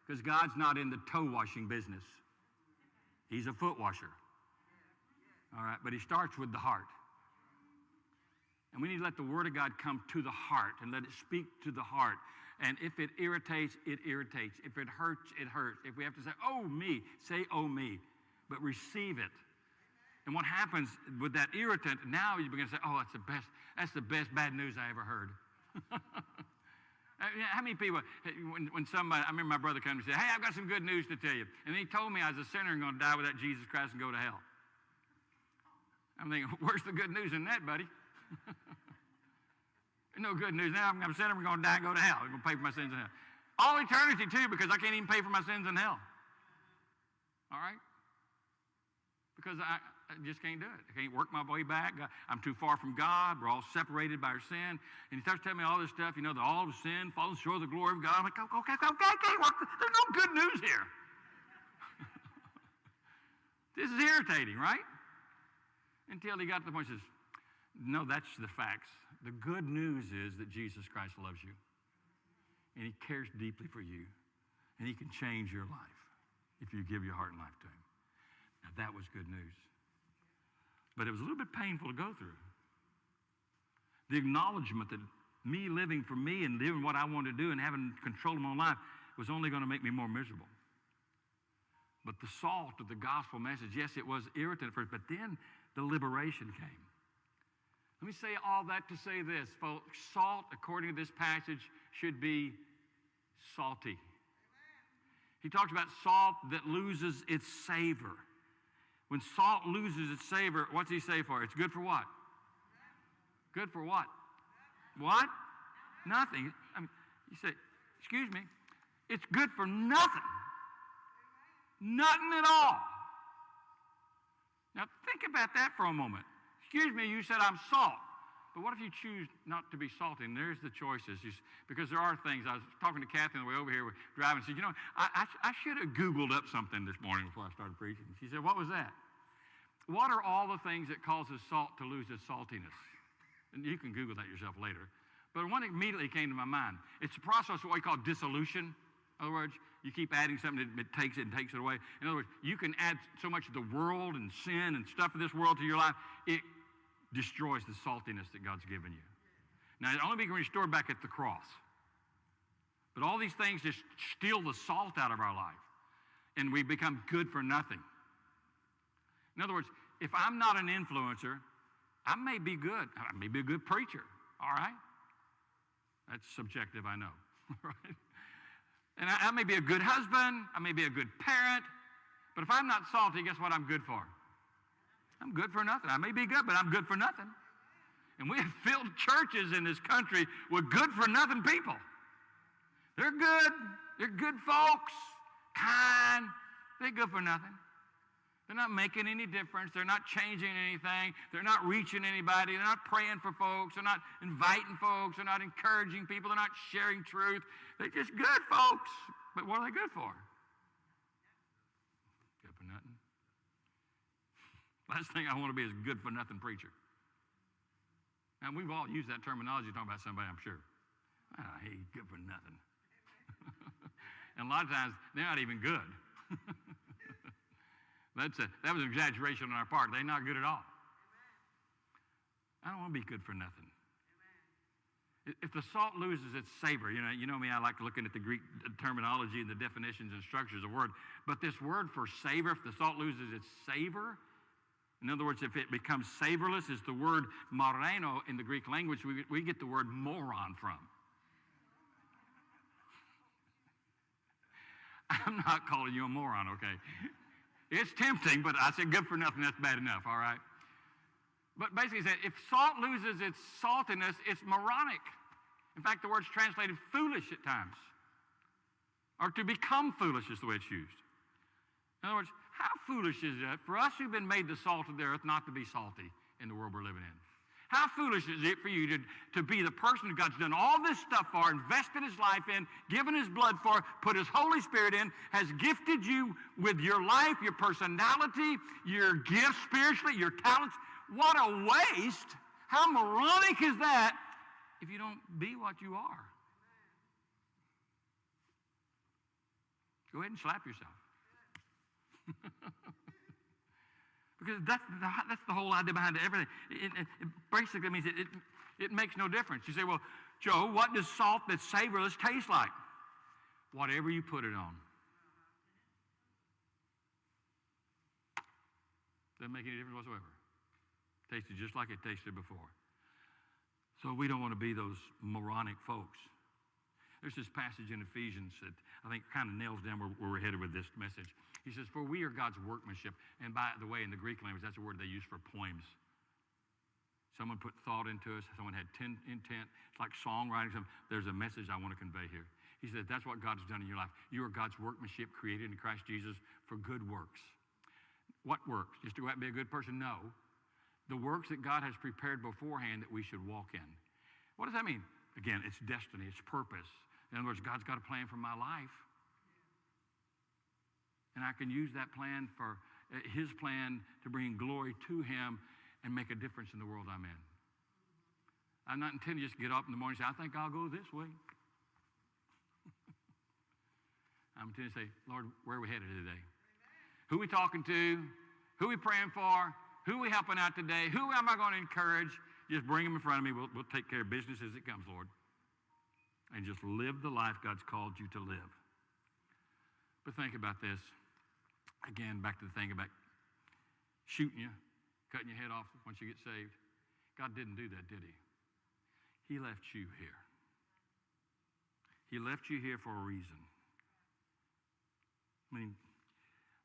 Because God's not in the toe washing business. He's a foot washer. All right, but he starts with the heart. And we need to let the Word of God come to the heart and let it speak to the heart. And if it irritates, it irritates. If it hurts, it hurts. If we have to say, oh, me, say, oh, me. But receive it. And what happens with that irritant, now you begin to say, oh, that's the best, that's the best bad news I ever heard. Uh, how many people, when, when somebody, I remember my brother came and said, hey, I've got some good news to tell you. And he told me I was a sinner and going to die without Jesus Christ and go to hell. I'm thinking, where's the good news in that, buddy? no good news. Now I'm, I'm sinner, I'm going to die and go to hell. I'm going to pay for my sins in hell. All eternity, too, because I can't even pay for my sins in hell. All right? Because I, I just can't do it. I can't work my way back. I'm too far from God. We're all separated by our sin. And he starts telling me all this stuff, you know, that all of sin falls short of the glory of God. I'm like, okay, okay, okay, okay. There's no good news here. this is irritating, right? Until he got to the point he says, no, that's the facts. The good news is that Jesus Christ loves you. And he cares deeply for you. And he can change your life if you give your heart and life to him. Now, that was good news. But it was a little bit painful to go through. The acknowledgement that me living for me and doing what I wanted to do and having control of my life was only going to make me more miserable. But the salt of the gospel message, yes, it was irritant at first, but then the liberation came. Let me say all that to say this, folks. Salt, according to this passage, should be salty. He talks about salt that loses its savor. When salt loses its savor, what's he say for? it? It's good for what? Good for what? What? Nothing. I mean, you say, excuse me, it's good for nothing. Nothing at all. Now think about that for a moment. Excuse me, you said I'm salt. But what if you choose not to be salty? And there's the choices. You because there are things. I was talking to Kathy on the way over here, we're driving. She said, You know, I, I, I should have Googled up something this morning before I started preaching. She said, What was that? What are all the things that causes salt to lose its saltiness? And you can Google that yourself later. But one immediately came to my mind. It's a process of what we call dissolution. In other words, you keep adding something, it, it takes it and takes it away. In other words, you can add so much of the world and sin and stuff of this world to your life, it destroys the saltiness that God's given you. Now, it only be restored back at the cross. But all these things just steal the salt out of our life, and we become good for nothing. In other words, if I'm not an influencer, I may be good. I may be a good preacher, all right? That's subjective, I know? And I, I may be a good husband, I may be a good parent, but if I'm not salty, guess what I'm good for? I'm good for nothing. I may be good, but I'm good for nothing. And we have filled churches in this country with good for nothing people. They're good, they're good folks, kind, they're good for nothing. They're not making any difference. They're not changing anything. They're not reaching anybody. They're not praying for folks. They're not inviting folks. They're not encouraging people. They're not sharing truth. They're just good folks. But what are they good for? Good for nothing. Last thing I want to be is a good for nothing preacher. And we've all used that terminology talking about somebody, I'm sure. Ah, hey, he's good for nothing. and a lot of times, they're not even good. That's a, that was an exaggeration on our part. They're not good at all. I don't want to be good for nothing. If the salt loses its savor, you know, you know me, I like looking at the Greek terminology and the definitions and structures of word. But this word for savor, if the salt loses its savor, in other words, if it becomes savorless, is the word moraino in the Greek language we, we get the word moron from. I'm not calling you a moron, okay? It's tempting, but I said good for nothing, that's bad enough, all right? But basically, he said if salt loses its saltiness, it's moronic. In fact, the word's translated foolish at times. Or to become foolish is the way it's used. In other words, how foolish is it for us who've been made the salt of the earth not to be salty in the world we're living in? How foolish is it for you to, to be the person that God's done all this stuff for, invested his life in, given his blood for, put his Holy Spirit in, has gifted you with your life, your personality, your gifts spiritually, your talents? What a waste! How moronic is that if you don't be what you are? Go ahead and slap yourself. because that's the, that's the whole idea behind everything. It, it, it basically means it, it, it makes no difference. You say, well, Joe, what does salt that's savorless taste like? Whatever you put it on. Doesn't make any difference whatsoever. Tasted just like it tasted before. So we don't want to be those moronic folks. There's this passage in Ephesians that I think kind of nails down where, where we're headed with this message. He says, For we are God's workmanship. And by the way, in the Greek language, that's a word they use for poems. Someone put thought into us, someone had ten, intent. It's like songwriting. There's a message I want to convey here. He said, That's what God's done in your life. You are God's workmanship created in Christ Jesus for good works. What works? Just to go out and be a good person? No. The works that God has prepared beforehand that we should walk in. What does that mean? Again, it's destiny, it's purpose. In other words, God's got a plan for my life. And I can use that plan for uh, His plan to bring glory to Him and make a difference in the world I'm in. I'm not intending to just get up in the morning and say, I think I'll go this way. I'm intending to say, Lord, where are we headed today? Who we talking to? Who we praying for? Who we helping out today? Who am I going to encourage? Just bring them in front of me. We'll, we'll take care of business as it comes, Lord. And just live the life God's called you to live. But think about this. Again, back to the thing about shooting you, cutting your head off once you get saved. God didn't do that, did He? He left you here. He left you here for a reason. I mean,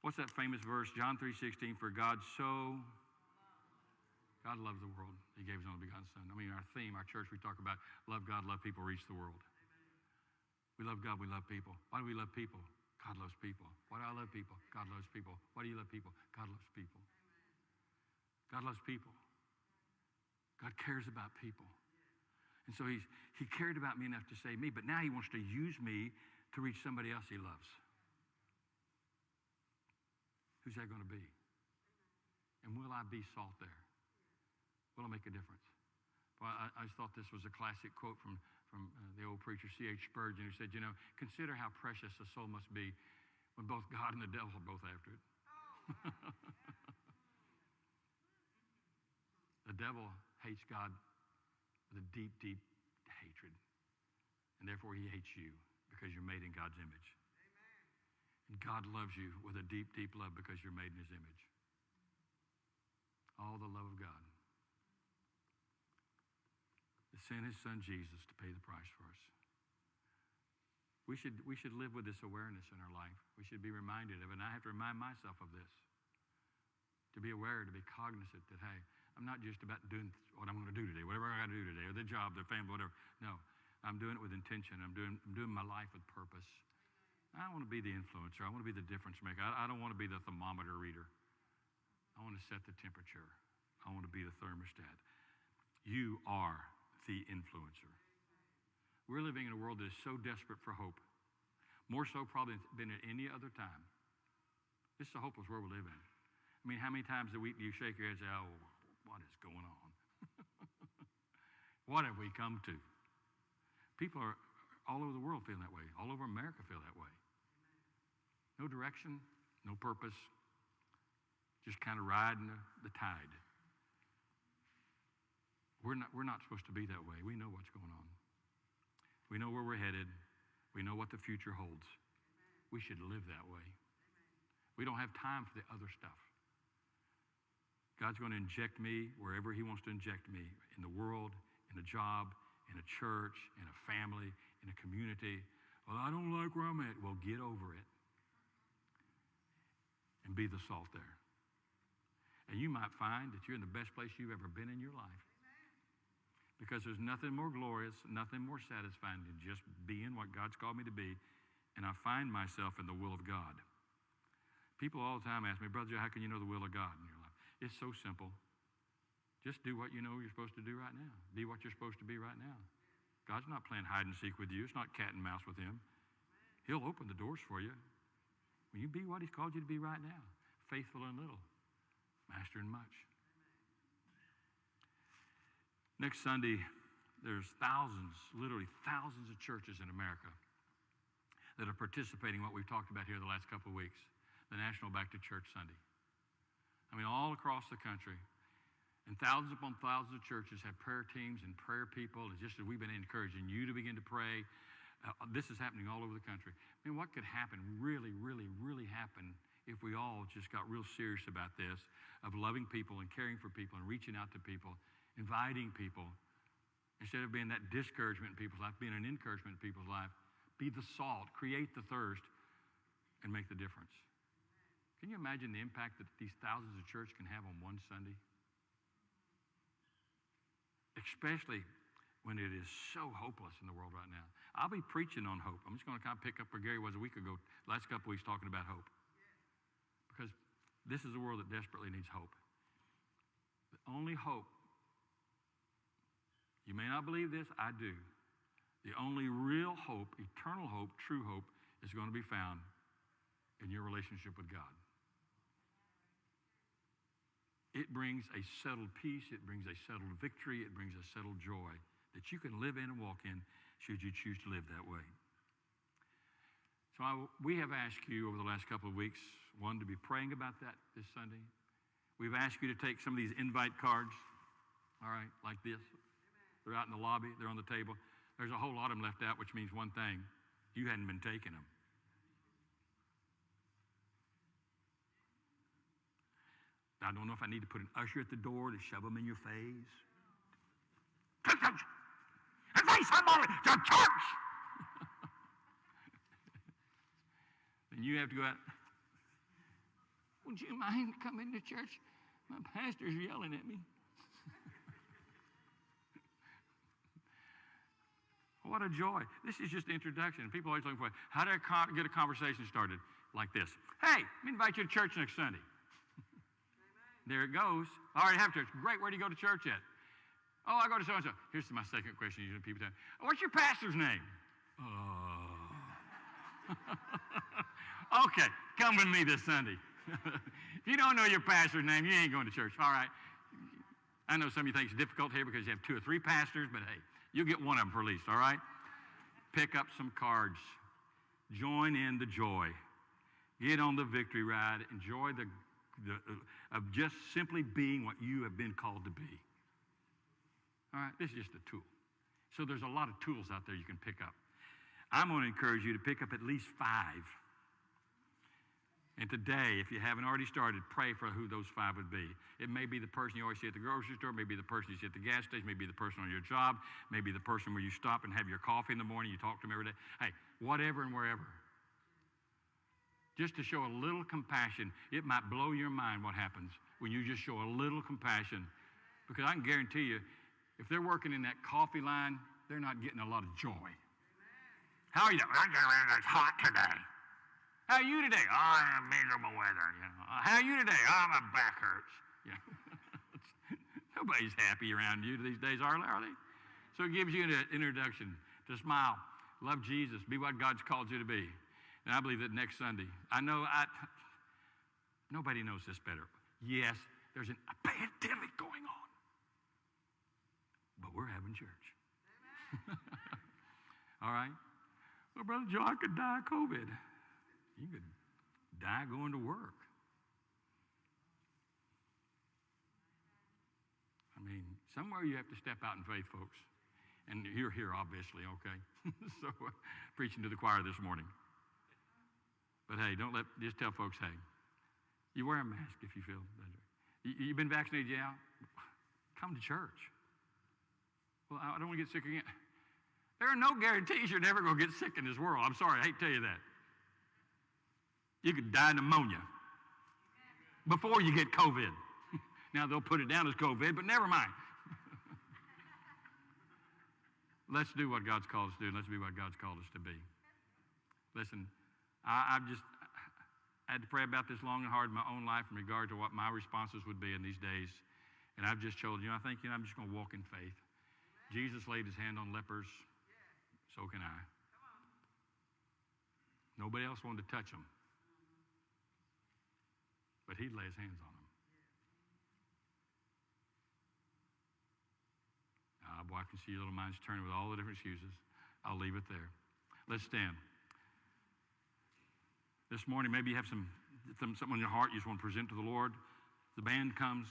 what's that famous verse? John 3:16, for God so God loved the world. He gave his only begotten son. I mean, our theme, our church, we talk about love God, love people, reach the world. We love God, we love people. Why do we love people? God loves people. Why do I love people? God loves people. Why do you love people? God loves people. God loves people. God cares about people. And so he's, he cared about me enough to save me, but now he wants to use me to reach somebody else he loves. Who's that going to be? And will I be salt there? Will I make a difference? Well, I, I just thought this was a classic quote from, from uh, the old preacher C.H. Spurgeon, who said, You know, consider how precious a soul must be when both God and the devil are both after it. the devil hates God with a deep, deep hatred. And therefore, he hates you because you're made in God's image. Amen. And God loves you with a deep, deep love because you're made in his image. All the love of God sent his son Jesus to pay the price for us. We should, we should live with this awareness in our life. We should be reminded of it. And I have to remind myself of this. To be aware, to be cognizant that, hey, I'm not just about doing what I'm going to do today, whatever I got to do today, or the job, the family, whatever. No, I'm doing it with intention. I'm doing, I'm doing my life with purpose. I want to be the influencer. I want to be the difference maker. I, I don't want to be the thermometer reader. I want to set the temperature. I want to be the thermostat. You are the influencer. We're living in a world that is so desperate for hope, more so probably than at any other time. This is a hopeless world we live in. I mean, how many times a week do you shake your head and say, oh, what is going on? what have we come to? People are all over the world feeling that way. All over America feel that way. No direction, no purpose, just kind of riding the, the tide. We're not, we're not supposed to be that way. We know what's going on. We know where we're headed. We know what the future holds. We should live that way. We don't have time for the other stuff. God's going to inject me wherever He wants to inject me in the world, in a job, in a church, in a family, in a community. Well, I don't like where I'm at. Well, get over it and be the salt there. And you might find that you're in the best place you've ever been in your life. Because there's nothing more glorious, nothing more satisfying than just being what God's called me to be, and I find myself in the will of God. People all the time ask me, Brother Joe, how can you know the will of God in your life? It's so simple. Just do what you know you're supposed to do right now. Be what you're supposed to be right now. God's not playing hide and seek with you. It's not cat and mouse with him. He'll open the doors for you. Will you be what he's called you to be right now? Faithful in little, master in much. Next Sunday, there's thousands, literally thousands of churches in America that are participating in what we've talked about here the last couple of weeks, the National Back to Church Sunday. I mean, all across the country. And thousands upon thousands of churches have prayer teams and prayer people. It's just that we've been encouraging you to begin to pray. Uh, this is happening all over the country. I mean, what could happen, really, really, really happen if we all just got real serious about this of loving people and caring for people and reaching out to people inviting people. Instead of being that discouragement in people's life, being an encouragement in people's life, be the salt, create the thirst, and make the difference. Can you imagine the impact that these thousands of churches can have on one Sunday? Especially when it is so hopeless in the world right now. I'll be preaching on hope. I'm just going to kind of pick up where Gary was a week ago, last couple weeks talking about hope. Because this is a world that desperately needs hope. The only hope you may not believe this, I do. The only real hope, eternal hope, true hope, is going to be found in your relationship with God. It brings a settled peace, it brings a settled victory, it brings a settled joy that you can live in and walk in should you choose to live that way. So I, we have asked you over the last couple of weeks, one, to be praying about that this Sunday. We've asked you to take some of these invite cards, all right, like this. They're out in the lobby, they're on the table. There's a whole lot of them left out, which means one thing you hadn't been taking them. I don't know if I need to put an usher at the door to shove them in your face. Invite somebody to church. then you have to go out. Would you mind coming to church? My pastor's yelling at me. What a joy. This is just the introduction. People are always looking for how I get a conversation started like this? Hey, let me invite you to church next Sunday. there it goes. All right, have church. Great. Where do you go to church at? Oh, I go to so and so. Here's my second question. You usually people say, oh, What's your pastor's name? Oh. okay, come with me this Sunday. if you don't know your pastor's name, you ain't going to church. All right. I know some of you think it's difficult here because you have two or three pastors, but hey, you'll get one of them for at least, all right? Pick up some cards. Join in the joy. Get on the victory ride. Enjoy the, the uh, of just simply being what you have been called to be. All right, this is just a tool. So there's a lot of tools out there you can pick up. I'm going to encourage you to pick up at least five. And today, if you haven't already started, pray for who those five would be. It may be the person you always see at the grocery store, maybe the person you see at the gas station, maybe the person on your job, maybe the person where you stop and have your coffee in the morning, you talk to them every day. Hey, whatever and wherever. Just to show a little compassion, it might blow your mind what happens when you just show a little compassion. Because I can guarantee you, if they're working in that coffee line, they're not getting a lot of joy. How are you? It's hot today. How are you today? Oh, I'm miserable weather. You know. How are you today? Oh, my back hurts. You know. Nobody's happy around you these days, are they? Are they? So it gives you an introduction to smile, love Jesus, be what God's called you to be. And I believe that next Sunday, I know I, nobody knows this better. Yes, there's an, a pandemic going on, but we're having church. All right? Well, Brother Joe, I could die of COVID. You could die going to work. I mean, somewhere you have to step out in faith, folks. And you're here, obviously, okay? so, uh, preaching to the choir this morning. But hey, don't let, just tell folks, hey, you wear a mask if you feel better. You, you've been vaccinated, yeah? Come to church. Well, I don't want to get sick again. There are no guarantees you're never going to get sick in this world. I'm sorry, I hate to tell you that. You could die of pneumonia before you get COVID. now they'll put it down as COVID, but never mind. Let's do what God's called us to do. Let's be what God's called us to be. Listen, I, I've just I had to pray about this long and hard in my own life in regard to what my responses would be in these days. And I've just told you, I think you know, I'm just going to walk in faith. Jesus laid his hand on lepers, so can I. Nobody else wanted to touch them but he'd lay his hands on them. Boy, I can see your little minds turning with all the different excuses. I'll leave it there. Let's stand. This morning, maybe you have some something in your heart you just want to present to the Lord. The band comes.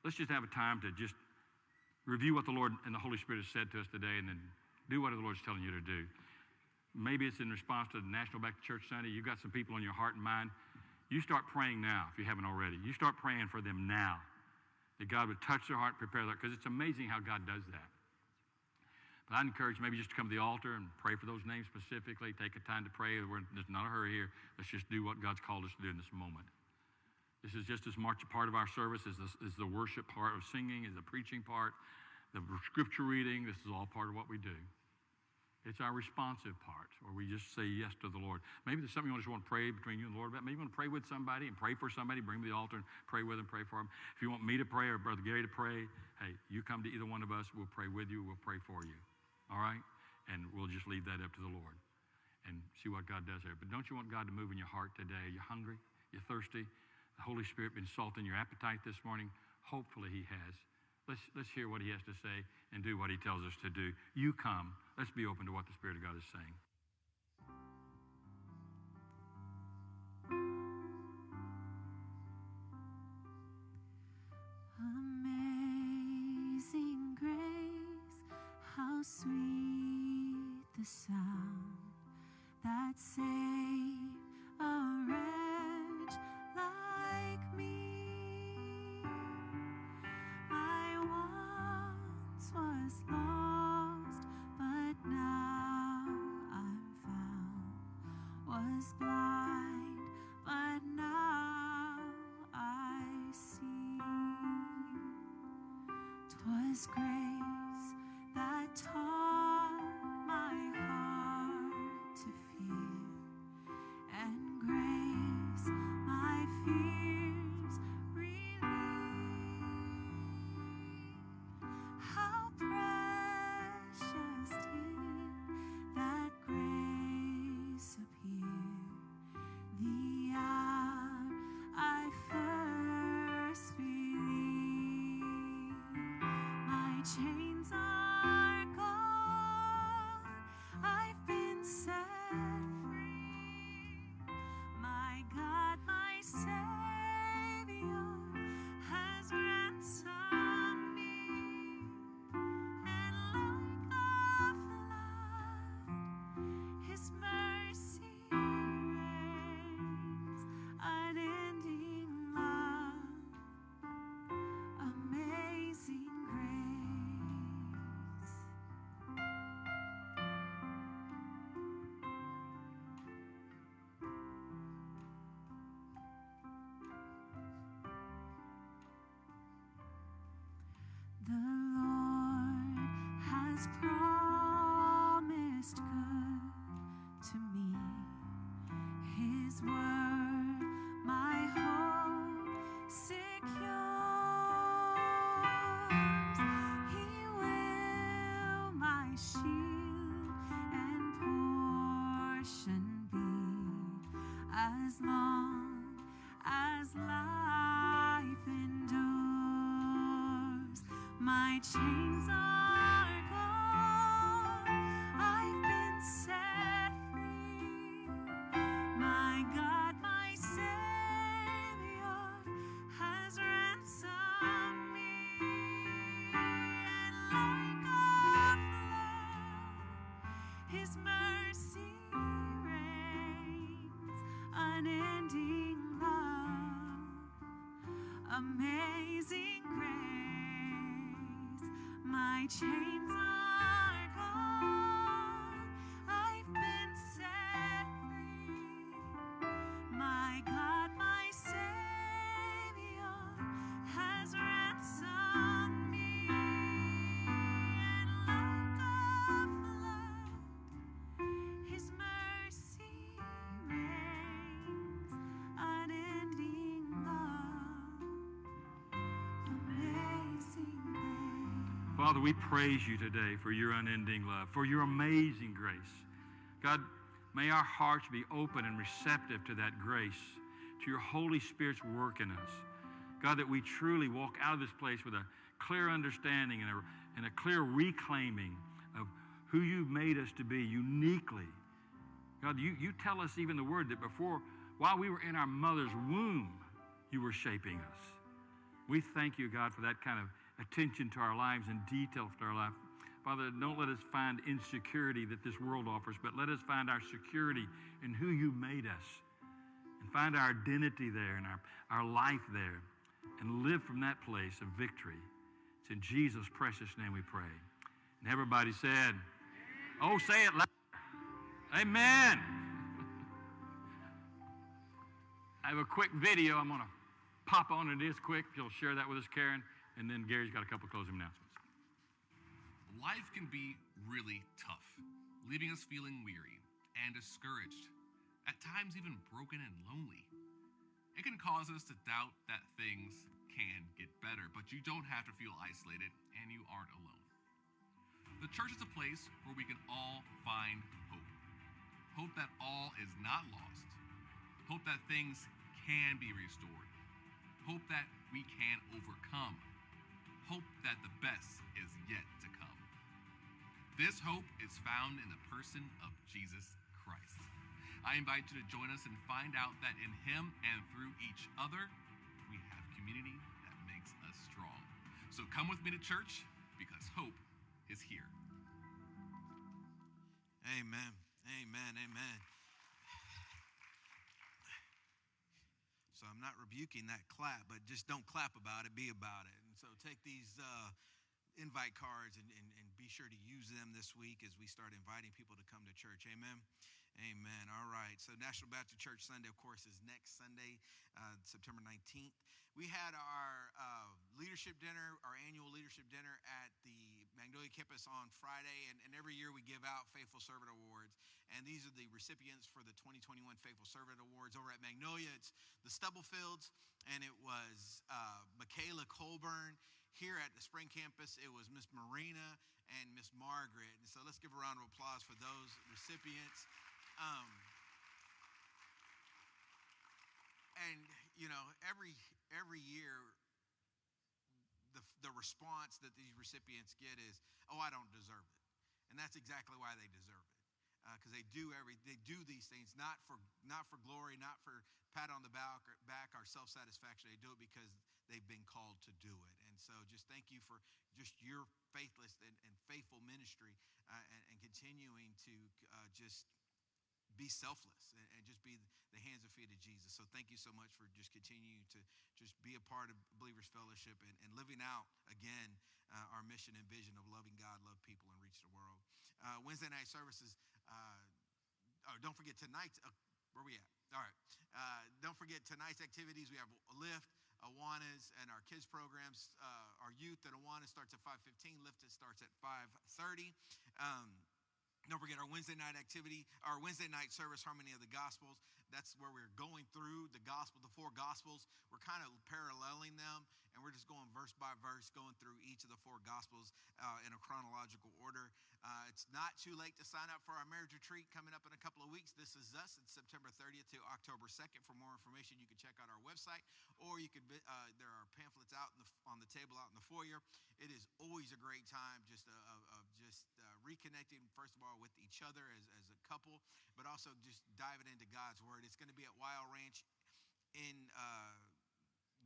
Let's just have a time to just review what the Lord and the Holy Spirit has said to us today and then do what the Lord's telling you to do. Maybe it's in response to the National Back to Church Sunday. You've got some people on your heart and mind. You start praying now if you haven't already. You start praying for them now. That God would touch their heart, prepare their because it's amazing how God does that. But I'd encourage maybe just to come to the altar and pray for those names specifically. Take a time to pray. We're, there's not a hurry here. Let's just do what God's called us to do in this moment. This is just as much a part of our service as the, as the worship part of singing, as the preaching part, the scripture reading. This is all part of what we do. It's our responsive part, where we just say yes to the Lord. Maybe there's something you just want to pray between you and the Lord about. Maybe you want to pray with somebody and pray for somebody, bring them to the altar and pray with them, pray for them. If you want me to pray or Brother Gary to pray, hey, you come to either one of us, we'll pray with you, we'll pray for you. All right? And we'll just leave that up to the Lord and see what God does there. But don't you want God to move in your heart today? You're hungry? You're thirsty? The Holy Spirit been salting your appetite this morning? Hopefully He has. Let's, let's hear what he has to say and do what he tells us to do. You come. Let's be open to what the Spirit of God is saying. Amazing grace, how sweet the sound that saved a wretch but now I see. 'Twas grace My has promised good to me. His word, my hope secures. He will my shield and portion be as long as life endures. My chains are My Father, we praise you today for your unending love, for your amazing grace. God, may our hearts be open and receptive to that grace, to your Holy Spirit's work in us. God, that we truly walk out of this place with a clear understanding and a, and a clear reclaiming of who you've made us to be uniquely. God, you, you tell us even the word that before, while we were in our mother's womb, you were shaping us. We thank you, God, for that kind of attention to our lives and detail to our life. Father, don't let us find insecurity that this world offers, but let us find our security in who you made us and find our identity there and our, our life there and live from that place of victory. It's in Jesus' precious name we pray. And everybody said, Oh, say it loud. Amen. I have a quick video I'm going to pop on it is quick. If you'll share that with us, Karen. And then Gary's got a couple closing announcements. Life can be really tough, leaving us feeling weary and discouraged, at times even broken and lonely. It can cause us to doubt that things can get better, but you don't have to feel isolated and you aren't alone. The church is a place where we can all find hope. Hope that all is not lost. Hope that things can be restored. Hope that we can overcome. Hope that the best is yet to come. This hope is found in the person of Jesus Christ. I invite you to join us and find out that in Him and through each other, we have community that makes us strong. So come with me to church because hope is here. Amen. Amen. Amen. So I'm not rebuking that clap, but just don't clap about it, be about it. So take these uh, invite cards and, and, and be sure to use them this week as we start inviting people to come to church. Amen. Amen. All right. So National Back to Church Sunday, of course, is next Sunday, uh, September 19th. We had our uh, leadership dinner, our annual leadership dinner at the Magnolia campus on Friday. And, and every year we give out Faithful Servant Awards. And these are the recipients for the 2021 Faithful Servant Awards over at Magnolia. It's the Stubblefields, and it was uh, Michaela Colburn. Here at the Spring campus, it was Miss Marina and Miss Margaret. And so let's give a round of applause for those recipients. Um, and you know, every every year, the response that these recipients get is, "Oh, I don't deserve it," and that's exactly why they deserve it, because uh, they do every they do these things not for not for glory, not for pat on the back or back self satisfaction. They do it because they've been called to do it. And so, just thank you for just your faithless and, and faithful ministry, uh, and, and, continuing to uh, just be selfless and, and, just be the hands and feet of Jesus. So thank you so much for just continuing to just be a part of Believers Fellowship and, and living out again uh, our mission and vision of loving God, love people, and reach the world. Uh, Wednesday night services. Uh, oh, don't forget tonight's. Uh, where we at? All right. Uh, don't forget tonight's activities. We have Lift, Awanas, and our kids programs. Uh, our youth at Awana starts at 5:15. Lift it starts at 5:30. Don't forget our Wednesday night activity, our Wednesday night service, Harmony of the Gospels. That's where we're going through the gospel, the four gospels. We're kind of paralleling them, and we're just going verse by verse, going through each of the four gospels uh, in a chronological order. Uh, it's not too late to sign up for our marriage retreat coming up in a couple of weeks. This is us. It's September 30th to October 2nd. For more information, you can check out our website, or you could. Uh, there are pamphlets out the, on the table out in the foyer. It is always a great time, just uh, of, just uh, reconnecting. First of all with each other as, as a couple, but also just diving into God's Word. It's going to be at Wild Ranch in uh,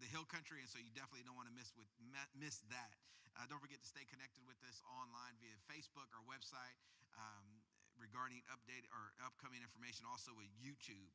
the Hill Country, and so you definitely don't want to miss with miss that. Uh, don't forget to stay connected with us online via Facebook or website um, regarding update or upcoming information. Also with YouTube.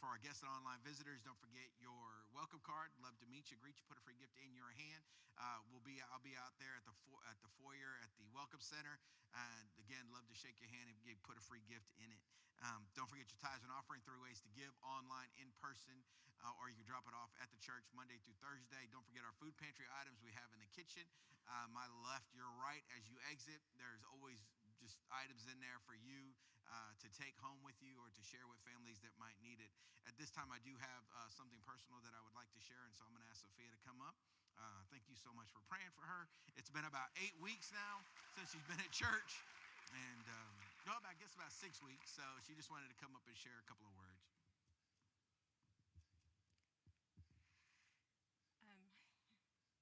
For our guests and online visitors, don't forget your welcome card. Love to meet you, greet you, put a free gift in your hand. Uh, we'll be, I'll be out there at the fo- at the foyer at the welcome center. And again, love to shake your hand and put a free gift in it. Um, don't forget your tithes and offering. Three ways to give: online, in person, uh, or you can drop it off at the church Monday through Thursday. Don't forget our food pantry items we have in the kitchen. Uh, my left, your right as you exit. There's always just items in there for you uh, to take home with you or to share with families that might need it. At this time, I do have uh, something personal that I would like to share, and so I'm going to ask Sophia to come up. Uh, thank you so much for praying for her. It's been about eight weeks now since she's been at church, and um, no, I guess about six weeks. So she just wanted to come up and share a couple of words. Um,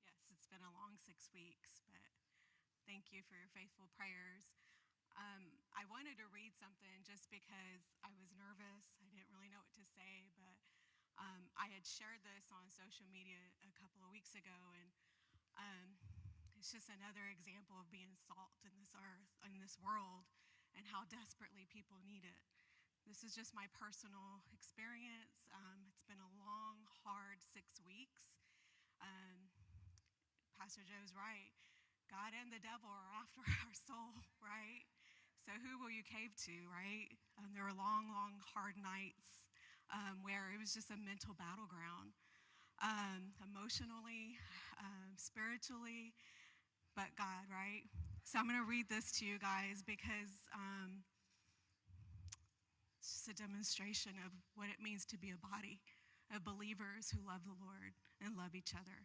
yes, it's been a long six weeks, but thank you for your faithful prayers. Um, I wanted to read something just because I was nervous. I didn't really know what to say, but um, I had shared this on social media a couple of weeks ago, and um, it's just another example of being salt in this earth, in this world, and how desperately people need it. This is just my personal experience. Um, it's been a long, hard six weeks. Um, Pastor Joe's right. God and the devil are after our soul, right? So who will you cave to, right? Um, there were long, long, hard nights um, where it was just a mental battleground, um, emotionally, um, spiritually, but God, right? So I'm going to read this to you guys because um, it's just a demonstration of what it means to be a body of believers who love the Lord and love each other.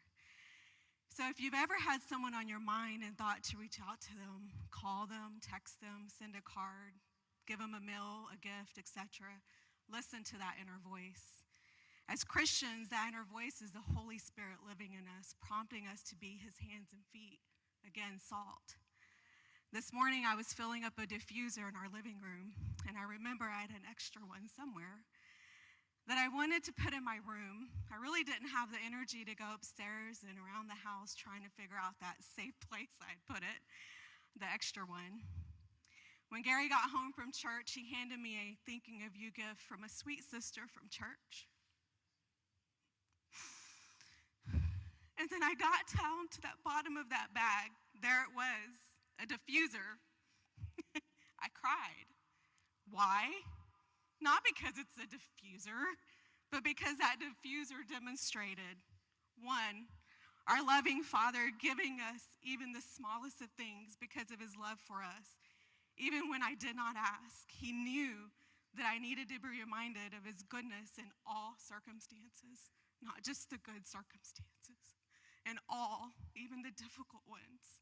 So if you've ever had someone on your mind and thought to reach out to them, call them, text them, send a card, give them a meal, a gift, etc., listen to that inner voice. As Christians, that inner voice is the Holy Spirit living in us, prompting us to be his hands and feet. Again, salt. This morning, I was filling up a diffuser in our living room, and I remember I had an extra one somewhere that I wanted to put in my room. I really didn't have the energy to go upstairs and around the house trying to figure out that safe place I'd put it, the extra one. When Gary got home from church, he handed me a thinking of you gift from a sweet sister from church. And then I got down to that bottom of that bag. There it was, a diffuser. I cried. Why? Not because it's a diffuser, but because that diffuser demonstrated one, our loving Father giving us even the smallest of things because of his love for us. Even when I did not ask, he knew that I needed to be reminded of his goodness in all circumstances, not just the good circumstances, in all, even the difficult ones.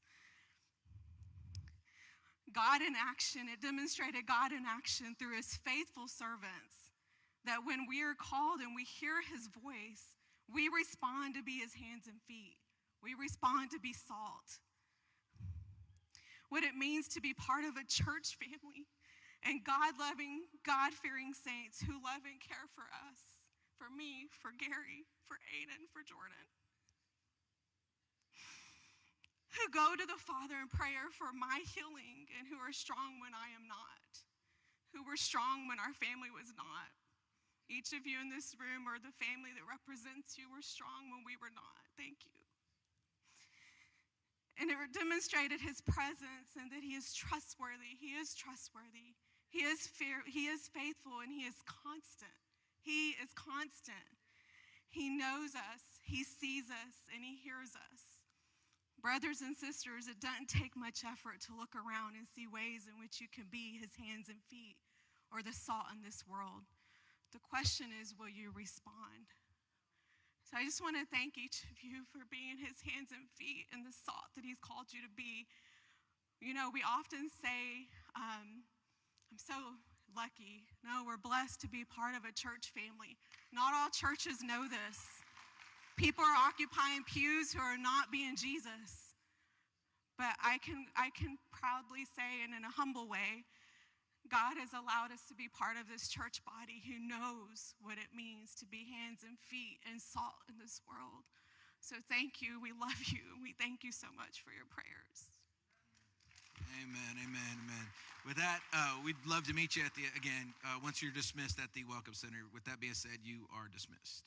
God in action, it demonstrated God in action through his faithful servants. That when we are called and we hear his voice, we respond to be his hands and feet. We respond to be salt. What it means to be part of a church family and God loving, God fearing saints who love and care for us, for me, for Gary, for Aiden, for Jordan. Who go to the Father in prayer for my healing and who are strong when I am not, who were strong when our family was not. Each of you in this room or the family that represents you were strong when we were not. Thank you. And it demonstrated his presence and that he is trustworthy. He is trustworthy. He is fear, he is faithful and he is constant. He is constant. He knows us, he sees us, and he hears us. Brothers and sisters, it doesn't take much effort to look around and see ways in which you can be his hands and feet or the salt in this world. The question is, will you respond? So I just want to thank each of you for being his hands and feet and the salt that he's called you to be. You know, we often say, um, I'm so lucky. No, we're blessed to be part of a church family. Not all churches know this. People are occupying pews who are not being Jesus. But I can, I can proudly say, and in a humble way, God has allowed us to be part of this church body who knows what it means to be hands and feet and salt in this world. So thank you. We love you. We thank you so much for your prayers. Amen, amen, amen. With that, uh, we'd love to meet you at the again uh, once you're dismissed at the Welcome Center. With that being said, you are dismissed.